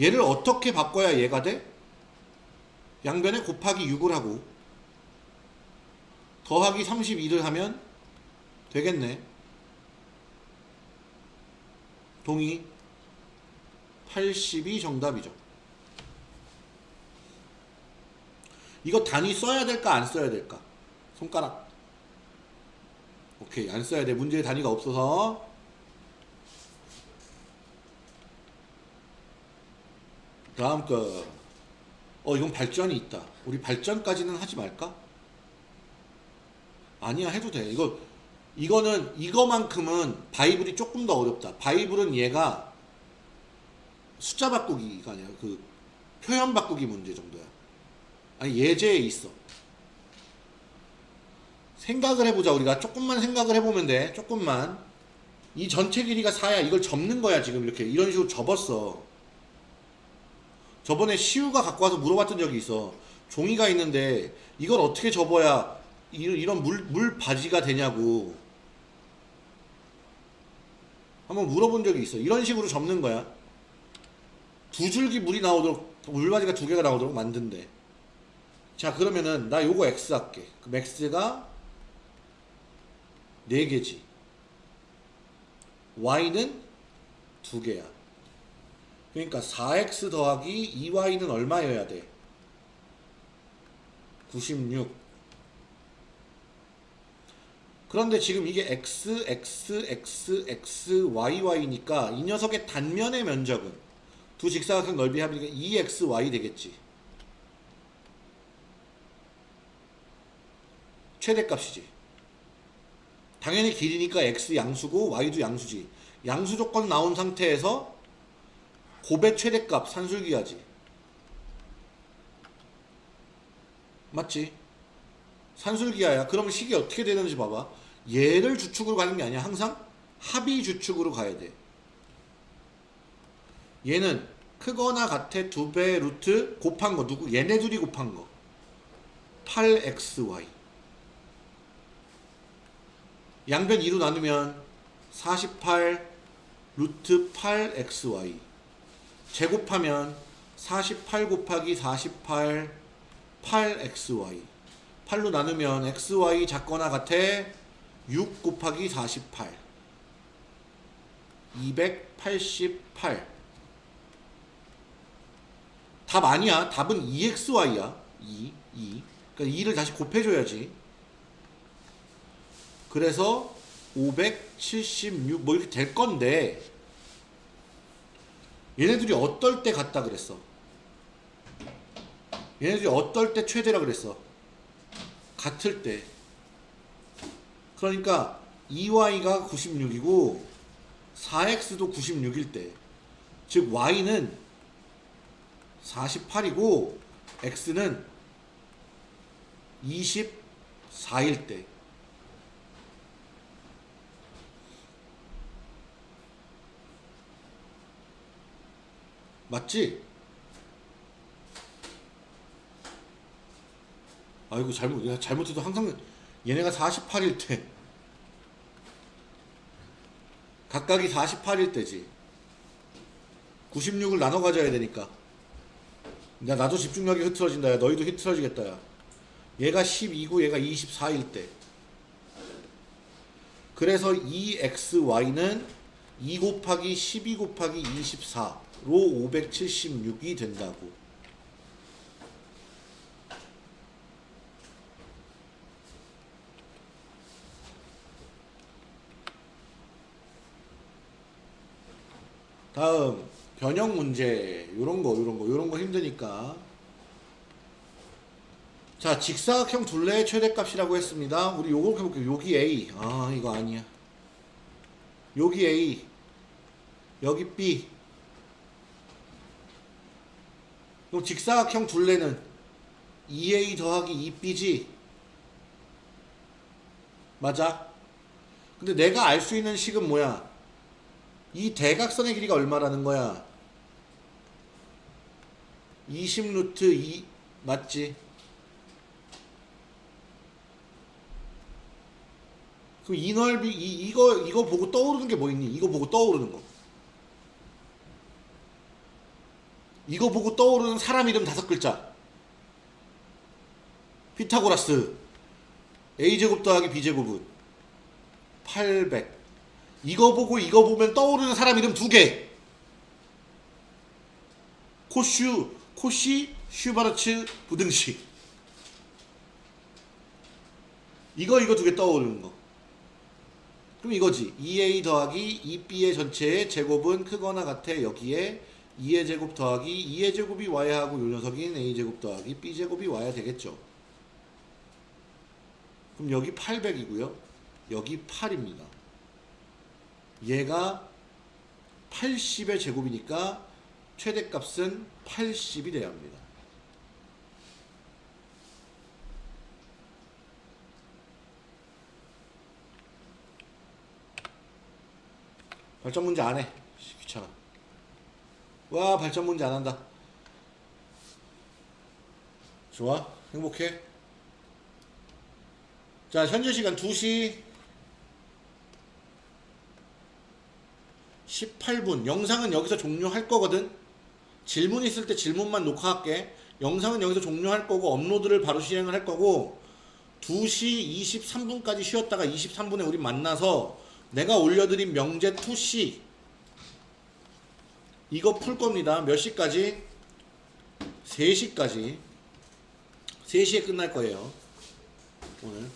얘를 어떻게 바꿔야 얘가 돼? 양변에 곱하기 6을 하고 더하기 32를 하면 되겠네. 동의 80이 정답이죠. 이거 단위 써야 될까 안 써야 될까? 손가락. 오케이 안 써야 돼. 문제의 단위가 없어서 다음 거. 어, 이건 발전이 있다. 우리 발전까지는 하지 말까? 아니야, 해도 돼. 이거, 이거는, 이거만큼은 바이블이 조금 더 어렵다. 바이블은 얘가 숫자 바꾸기가 아니라 그 표현 바꾸기 문제 정도야. 아니, 예제에 있어. 생각을 해보자. 우리가 조금만 생각을 해보면 돼. 조금만. 이 전체 길이가 4야. 이걸 접는 거야. 지금 이렇게. 이런 식으로 접었어. 저번에 시우가 갖고 와서 물어봤던 적이 있어. 종이가 있는데 이걸 어떻게 접어야 이- 이런 물, 물 바지가 되냐고. 한번 물어본 적이 있어. 이런 식으로 접는 거야. 두 줄기 물이 나오도록, 물바지가 두 개가 나오도록 만든대. 자, 그러면은 나 요거 X 할게. 그럼 X가 4개지. Y는 2개야. 그러니까 4x 더하기 2y는 얼마여야 돼? 96. 그런데 지금 이게 x, x, x, x, y, y니까 이 녀석의 단면의 면적은 두 직사각형 넓이 합이니까 2xy 되겠지. 최대값이지. 당연히 길이니까 x 양수고 y도 양수지. 양수 조건 나온 상태에서 곱의 최대값 산술기하지. 맞지? 산술기하야. 그러면 식이 어떻게 되는지 봐봐. 얘를 주축으로 가는 게 아니야. 항상 합이 주축으로 가야 돼. 얘는 크거나 같아 두 배 루트 곱한 거 누구? 얘네 둘이 곱한 거. 8xy. 양변 2로 나누면 48 루트 8xy. 제곱하면 48 곱하기 48 8xy 8로 나누면 xy 작거나 같아 6 곱하기 48 288 답 아니야. 답은 2xy야. 2 2 그러니까 2를 다시 곱해줘야지. 그래서 576 뭐 이렇게 될 건데 얘네들이 어떨 때 같다 그랬어? 얘네들이 어떨 때 최대라 그랬어? 같을 때. 그러니까 2y가 96이고 4x도 96일 때. 즉 y는 48이고 x는 24일 때. 맞지? 아이고 잘못 내가 잘못해도 항상 얘네가 48일 때. 각각이 48일 때지. 96을 나눠 가져야 되니까. 야 나도 집중력이 흐트러진다. 야 너희도 흐트러지겠다 야. 얘가 12고 얘가 24일 때. 그래서 2xy는 2 곱하기 12 곱하기 24로 576이 된다고. 다음 변형 문제. 요런 거 요런 거 요런 거 힘드니까. 자 직사각형 둘레의 최대값이라고 했습니다. 우리 요거 해볼게요. 여기 A. 아 이거 아니야. 여기 A. 여기 B 그럼 직사각형 둘레는 2A 더하기 2B지 맞아 근데 내가 알 수 있는 식은 뭐야 이 대각선의 길이가 얼마라는 거야? 20 루트 2 맞지? 그럼 이 넓이 이, 이거 이거 보고 떠오르는 게 뭐 있니? 이거 보고 떠오르는 거. 이거 보고 떠오르는 사람 이름 다섯 글자. 피타고라스. a제곱 더하기 b제곱은 800. 이거 보고 이거 보면 떠오르는 사람 이름 두 개. 코슈, 코시, 슈바르츠, 부등식. 이거 이거 두 개 떠오르는 거. 그럼 이거지. 2a 더하기 2b의 전체의 제곱은 크거나 같아 여기에 2의 제곱 더하기 2의 제곱이 와야 하고 요 녀석인 a 제곱 더하기 b 제곱이 와야 되겠죠. 그럼 여기 800이고요. 여기 8입니다. 얘가 80의 제곱이니까 최대값은 80이 돼야 합니다. 발전 문제 안 해. 와, 발전 문제 안 한다. 좋아. 행복해. 자, 현재 시간 2시 18분. 영상은 여기서 종료할 거거든. 질문 있을 때 질문만 녹화할게. 영상은 여기서 종료할 거고 업로드를 바로 시행을 할 거고 2시 23분까지 쉬었다가 23분에 우리 만나서 내가 올려드린 명제 2시 이거 풀 겁니다. 몇 시까지? 3시까지. 3시에 끝날 거예요. 오늘.